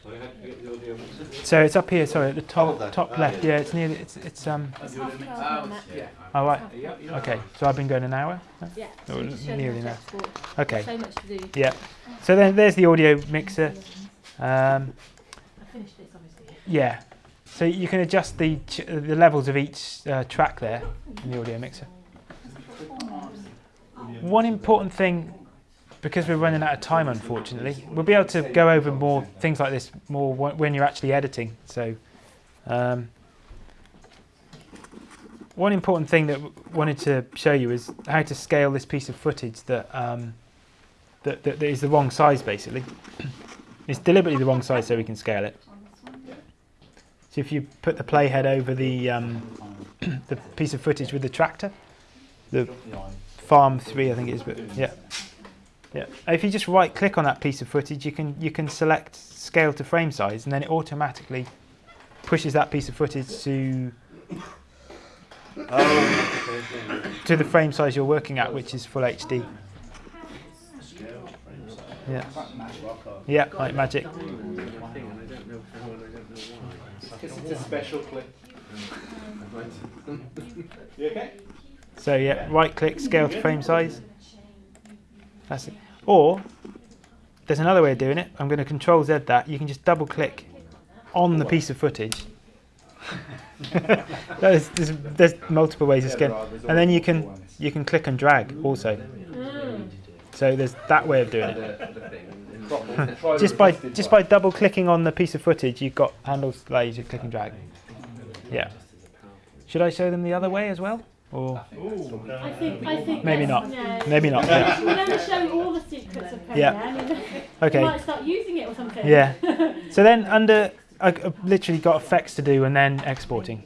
So you have to get the audio mixer. So it's up here, sorry, at the top there. top left. yeah. Yeah, it's near. It's it's um. It's half twelve now, Matt. Yeah. Oh right. Yeah, yeah. Okay. So I've been going an hour. Yeah. Oh, so you just show them nearly how to now. Okay. So much to do. Yeah. So then there's the audio mixer. Um, I finished this obviously. yeah. So you can adjust the ch- the levels of each uh, track there in the audio mixer. One important thing, because we're running out of time, unfortunately, we'll be able to go over more things like this more when you're actually editing. So, um, one important thing that w- wanted to show you is how to scale this piece of footage that um, that, that, that is the wrong size, basically. it's deliberately the wrong size so we can scale it. So if you put the playhead over the um, the piece of footage with the tractor, the Farm Three, I think it is, but yeah, yeah. If you just right click on that piece of footage, you can you can select scale to frame size, and then it automatically pushes that piece of footage to to the frame size you're working at, which is full HD. Yeah, yeah, like magic. Because it's a special clip. Mm. you okay? So yeah, right click, scale to frame size. That's it. Or there's another way of doing it. I'm going to control Z that. You can just double click on the piece of footage. there's, there's, there's multiple ways of scaling, and then you can you can click and drag also. Mm. So there's that way of doing it. Just by just by double clicking on the piece of footage, you've got handles that allow you to click and drag. Yeah. Should I show them the other way as well, or I think, I think Maybe not. No. maybe not? Yeah. We'll never show all the secrets of Premiere. Yeah. I mean, you Okay. might start using it or something. Yeah. So then under I- I've literally got effects to do and then exporting.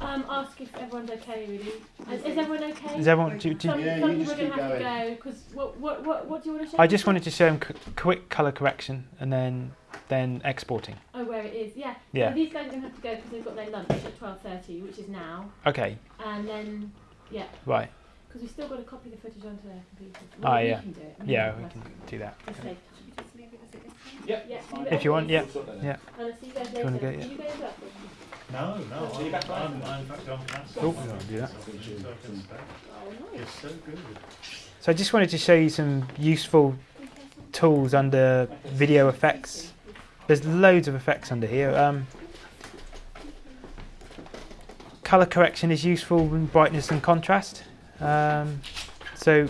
Um, ask if everyone's okay, really. Is, is everyone okay? Is everyone? Do, do, Some, Yeah, some you people are going to keep have to go because what, what, what, what do you want to show? I just wanted to show them c- quick color correction and then then exporting. Oh, where it is, yeah. Yeah. So these guys are going to have to go because they've got their lunch at twelve thirty, which is now, Okay. and then yeah, Right. because we've still got to copy the footage onto their computers. Ah, we yeah. Can do it. Yeah, we can do that. Just. Yep. Yeah, If you want, yeah. Yeah. And I'll see you guys you wanna later. go, yeah. you going up? No, no, So you're I'm, back I'm. I'm in fact on cancel. Oh, so- I'll do that. so I can stay. Oh, nice. It's so good. So I just wanted to show you some useful tools under video effects. There's loads of effects under here. Um, color correction is useful in brightness and contrast. Um, so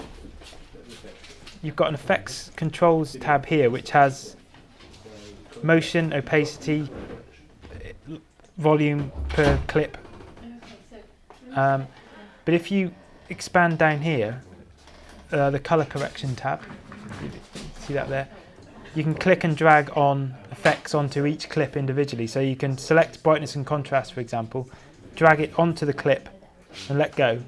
you've got an effects controls tab here which has motion, opacity, volume per clip. Um, but if you expand down here, uh, the color correction tab, see that there? You can click and drag on effects onto each clip individually. So you can select brightness and contrast, for example, drag it onto the clip and let go.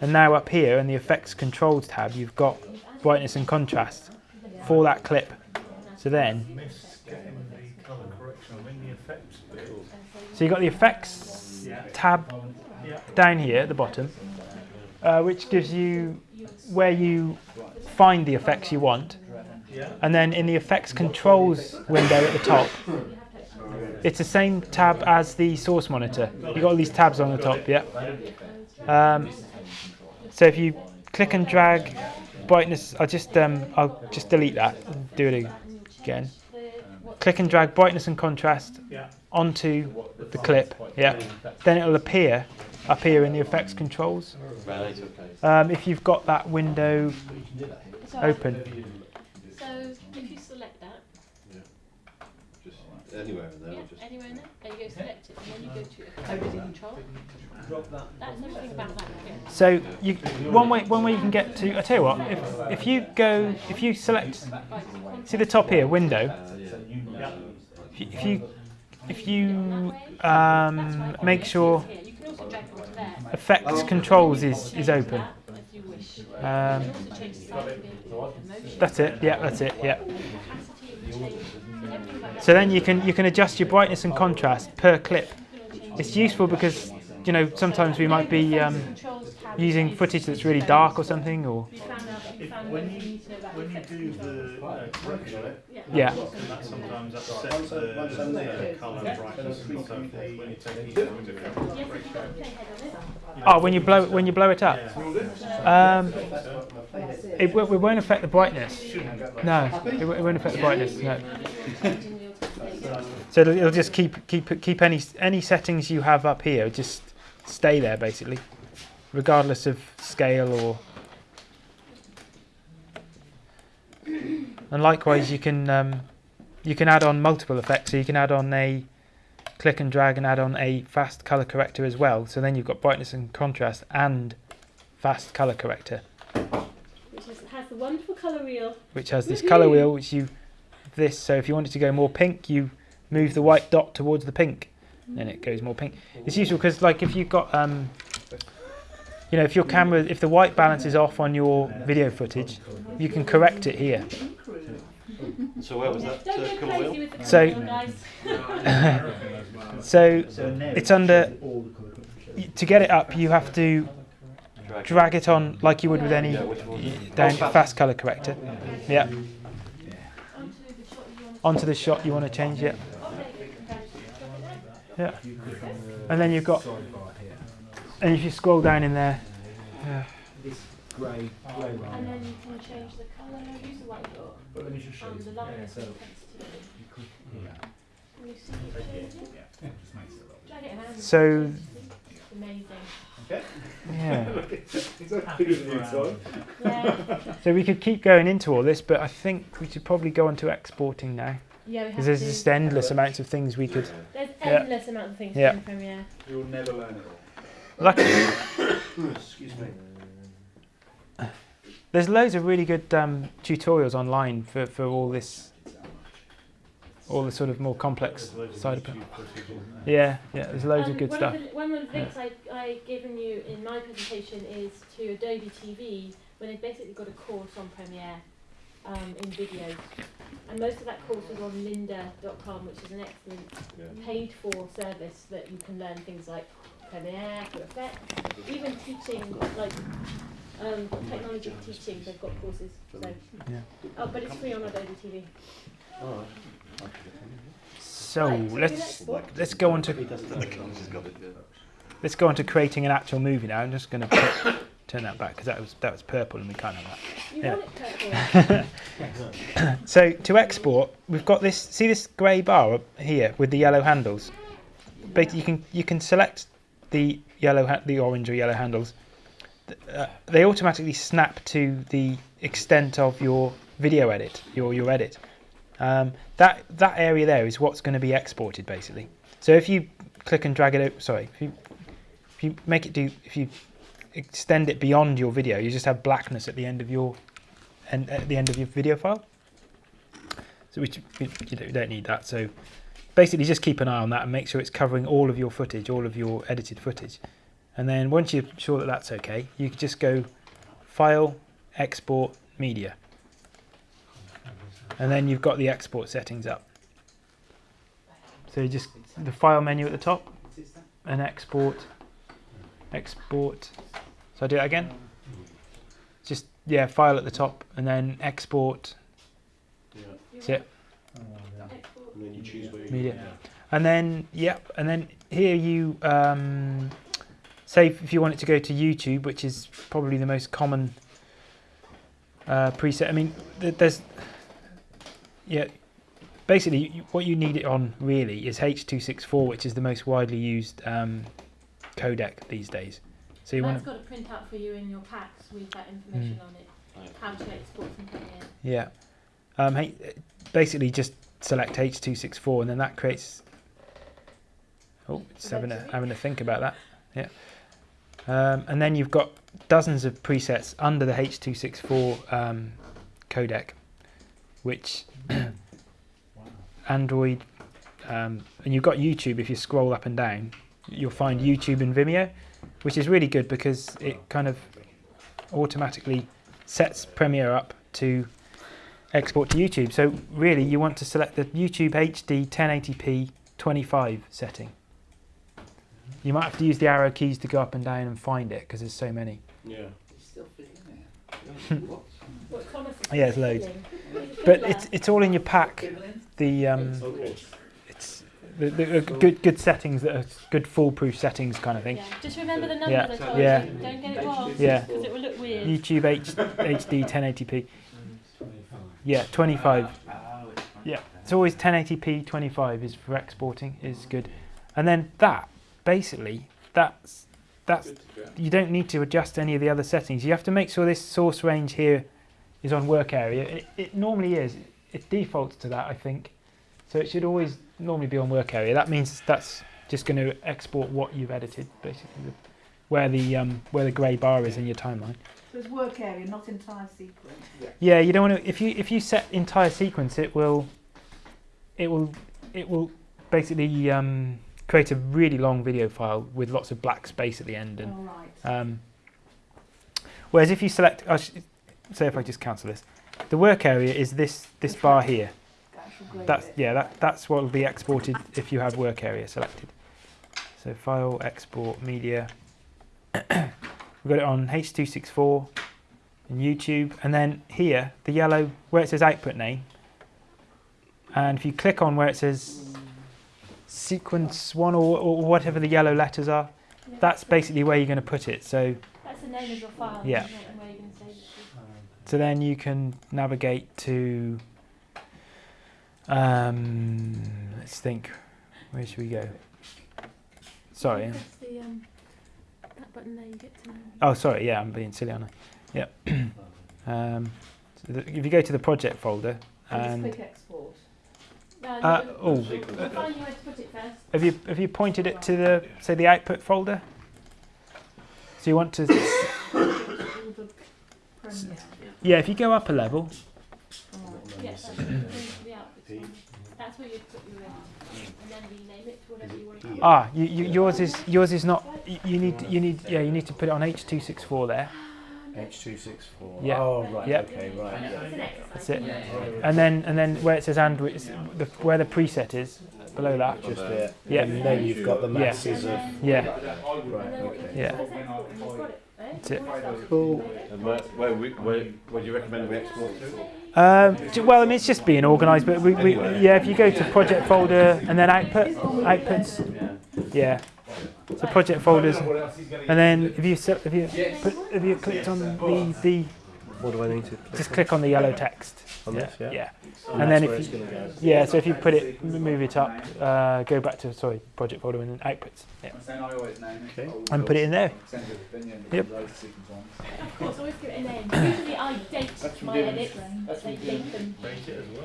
And now up here in the effects controls tab, you've got brightness and contrast for that clip. So then, Miss getting the colour correction. I'm in the effects bit. So you've got the effects tab down here at the bottom, uh, which gives you where you find the effects you want. And then in the effects controls window at the top, it's the same tab as the source monitor. You've got all these tabs on the top, yeah. Um, so if you click and drag brightness, I'll just um, I'll just delete that and do it again. click and drag brightness and contrast. Onto the clip. Yeah. Then it'll appear up here in the effects controls. Um, if you've got that window So, open. So if you select that, Just anywhere in there. yeah, or just anywhere in there, and you go select it, and then you go to overview control. That's everything about that. Yeah. So you, one way one way you can get to. I tell you what, if if you go if you select see the top here window. Uh, yeah. If you if you, if you um, make sure effects controls is is open. Um, that's it. Yeah, that's it. Yeah. So then you can you can adjust your brightness and contrast per clip. It's useful because you know sometimes we might be um, using footage that's really dark or something, or You found out, you If, found when you, you need to know about when you do the uh, correction, Yeah. yeah. that sometimes upset the, the colour brightness and so forth when you take these into account? Yes, if you've got a playhead on it. Oh, when you blow when you blow it up. Um, it. it, w- it won't affect the brightness. No, it, w- it won't affect the brightness. No. Changing the automatic- there you go. So it'll, it'll just keep keep keep any any settings you have up here just stay there basically, regardless of scale or. And likewise, you can um, you can add on multiple effects. So you can add on a click and drag and add on a fast color corrector as well. So then you've got brightness and contrast and fast color corrector, Which is, has the wonderful colour wheel. which has this color wheel which you this. So if you want it to go more pink, you move the white dot towards the pink, and it goes more pink. It's useful because like if you've got um, you know, if your camera, if the white balance is off on your video footage, you can correct it here. So where was that Don't uh, go colour crazy wheel? with the colour So- So it's under. To get it up, you have to Drag. drag it on like you would with any Yeah, which one? y- down fast color corrector. Yeah, Onto the shot you want onto the shot you want to change it. Yeah, and then you've got, and if you scroll down in there, yeah, Grey, grey And then you can change the colour, use the white dot, But let me just show and you. the lightness so and intensity. you could, yeah, Can you see it changing? yeah, just makes it a lot. Drag. So- It's amazing. yeah. Is that bigger than you, Tom? Yeah, So we could keep going into all this, but I think we should probably go on to exporting now, yeah, we have because there's to. just endless amounts of things we could. There's Yeah. endless amount of things Yeah. in Premiere. You'll never learn it all. Luckily, Excuse me. there's loads of really good um, tutorials online for, for all this, all the sort of more complex side of it. Yeah, yeah, there's loads Um, of good one stuff. Of the, one of the links I, I given you in my presentation is to Adobe TV, where they've basically got a course on Premiere um, in videos. And most of that course is on lynda.com, which is an excellent Yeah. paid for service that you can learn things like Premiere, After Effects, even teaching, like um, technology teaching, they've got courses. So. Yeah. Oh, but it's free on Adobe TV. All right. So Right, let's let's- let's go on to doesn't have the colours, he's got it. Yeah. let's go on to creating an actual movie now. I'm just going to turn that back because that was that was purple and we can't have that. You Yeah. want it purple? So to export, we've got this. See this grey bar up here with the yellow handles. But you can you can select the yellow the orange or yellow handles. Uh, they automatically snap to the extent of your video edit, your your edit. Um, that that area there is what's going to be exported basically. So if you click and drag it out, sorry, if you if you make it do if you extend it beyond your video, you just have blackness at the end of your and at the end of your video file. So you don't- need that. So basically, just keep an eye on that and make sure it's covering all of your footage, all of your edited footage. And then once you're sure that that's okay, you can just go File, Export, Media. And then you've got the export settings up. So you just the file menu at the top and export, export. So I do it again. Just yeah, file at the top and then export Yeah. That's it. And then you choose where you Media. And then, yep, and then here you um, say if you want it to go to YouTube, which is probably the most common uh, preset. I mean, there's, yeah, basically what you need it on really is H.264, which is the most widely used um, codec these days. So you want That's to, got a printout for you in your packs with that information Mm. on it. How to export from Premiere. yeah. Um, H- basically just select H.264 and then that creates. Oh, it's having a, having to think about that. Yeah. Um, and then you've got dozens of presets under the H.264 um, codec, which Android, um, and you've got YouTube. If you scroll up and down, you'll find YouTube and Vimeo, which is really good because it kind of automatically sets Premiere up to export to YouTube. So really, you want to select the YouTube HD 1080p 25 setting. You might have to use the arrow keys to go up and down and find it because there's so many. Yeah. Still fit in there. What Thomas is Yeah, it's loads. fiddling. He's a But it's it's all in your pack. The um, Okay. it's the, the uh, good good settings that are good foolproof settings kind of thing. Yeah. Just remember the numbers Yeah, I told yeah. you. Don't get it wrong. Yeah. Because it will look weird. YouTube H, HD 1080p. Yeah, 25. Yeah, it's always 1080p 25 is for exporting is good, and then that basically that's that's you don't need to adjust any of the other settings. You have to make sure this source range here is on work area. It, it normally is. It defaults to that, I think. So it should always normally be on work area. That means that's just going to export what you've edited, basically, the, where the um, where the grey bar is in your timeline. So it's work area, not entire sequence. Yeah, yeah, you don't want to. If you if you set entire sequence, it will, it will, it will basically um, create a really long video file with lots of black space at the end. And All right. um, whereas if you select, say if I just cancel this, the work area is this this bar here. The actual grey That's yeah, that that's what will be exported if you have work area selected. So file, export, media. We've got it on H264 and YouTube, and then here the yellow where it says output name. And if you click on where it says sequence one or, or whatever the yellow letters are, that's basically where you're going to put it. So That's the name of your file. Yeah. isn't it, And where you're going to save it so then you can navigate to. Um, let's think. Where should we go? Sorry. Press the, um, that button there, you get to. Oh, sorry. Yeah, I'm being silly, aren't I? Yeah. um, so the, if you go to the project folder And and export. No, Uh, no, oh. Find you to put it first. have you have you pointed it to the say the output folder? So you want to All the yeah. If you go up a level, All right. Yes, that's going to the outputs one. That's where you put your edit. And then rename it to whatever you want it to be. ah, you, you, yours is yours is not. You, you need you need yeah. You need to put it on H264 there. H264. Yeah. Oh, right. Yeah. Okay, right. Yeah. It's an exercise. That's it. And then and then where it says Android, it's the, where the preset is below that. Just there. Yeah. And then you've got the Yeah. masses of. Yeah. Right, okay. Yeah. Press export and you've got it? That's it. Cool. And where, where, we, where, where do you recommend we export to? Um, well, I mean, it's just being organised, but we, we, yeah, if you go to project folder and then output, outputs, yeah. So project folders, and then if you if you put, if you clicked on the the What do I need to just click on the yellow text, On yeah, this, yeah? yeah, And, And that's then where if it's going to go. yeah. So if you put it, move it up, uh, go back to sorry project folder and then outputs, yeah, I'm saying I always name it. Okay. and put it in there. Send it to Vinny and Yep. loads of sequence ones. Of course, always give it a name. Usually I date That's my from edits. That's from date them.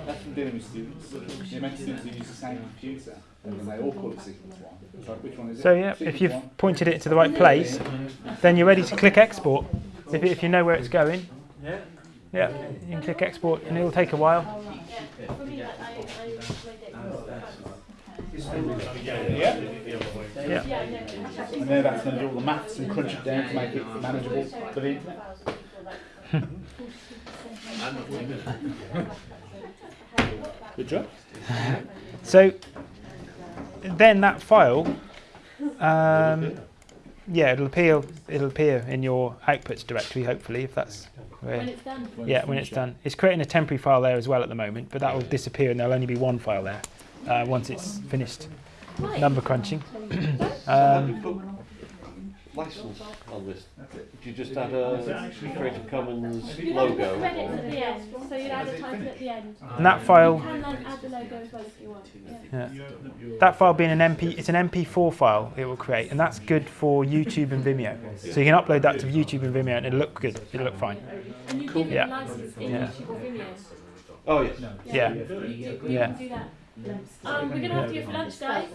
That's from dealing with students. You meant students who use the same computer, and they all call it sequence one. Which one is it? So yeah, if you've pointed it to the right place, then you're ready to click export. If, if you know where it's going, yeah, Yeah, you can click export, and it will take a while. Yeah. I, Yeah. Yeah. Yeah, no. And then that's going to do all the maths and crunch it down to make it manageable for the internet. Good job. So then that file, um, yeah, it'll appear. It'll appear in your outputs directory, hopefully, if that's When it's done. Yeah, when it's done. It's creating a temporary file there as well at the moment, but that will disappear, and there'll only be one file there uh, once it's finished number crunching. Um, you put license on this? That's it. Do you just add a Creative Commons You have logo? credits at the end, so you'd add a title at the end. And that You file, can then add the logo as well if you want. Yeah. yeah. that file being an MP, it's an MP4 file it will create, and that's good for YouTube and Vimeo. So you can upload that to YouTube and Vimeo, and it'll look good. It'll look fine. And you give Yeah. a license in Yeah. YouTube or Vimeo. Oh, yes. Yeah. You, you Yeah. can do that. Um, we're going to have to go for lunch, guys.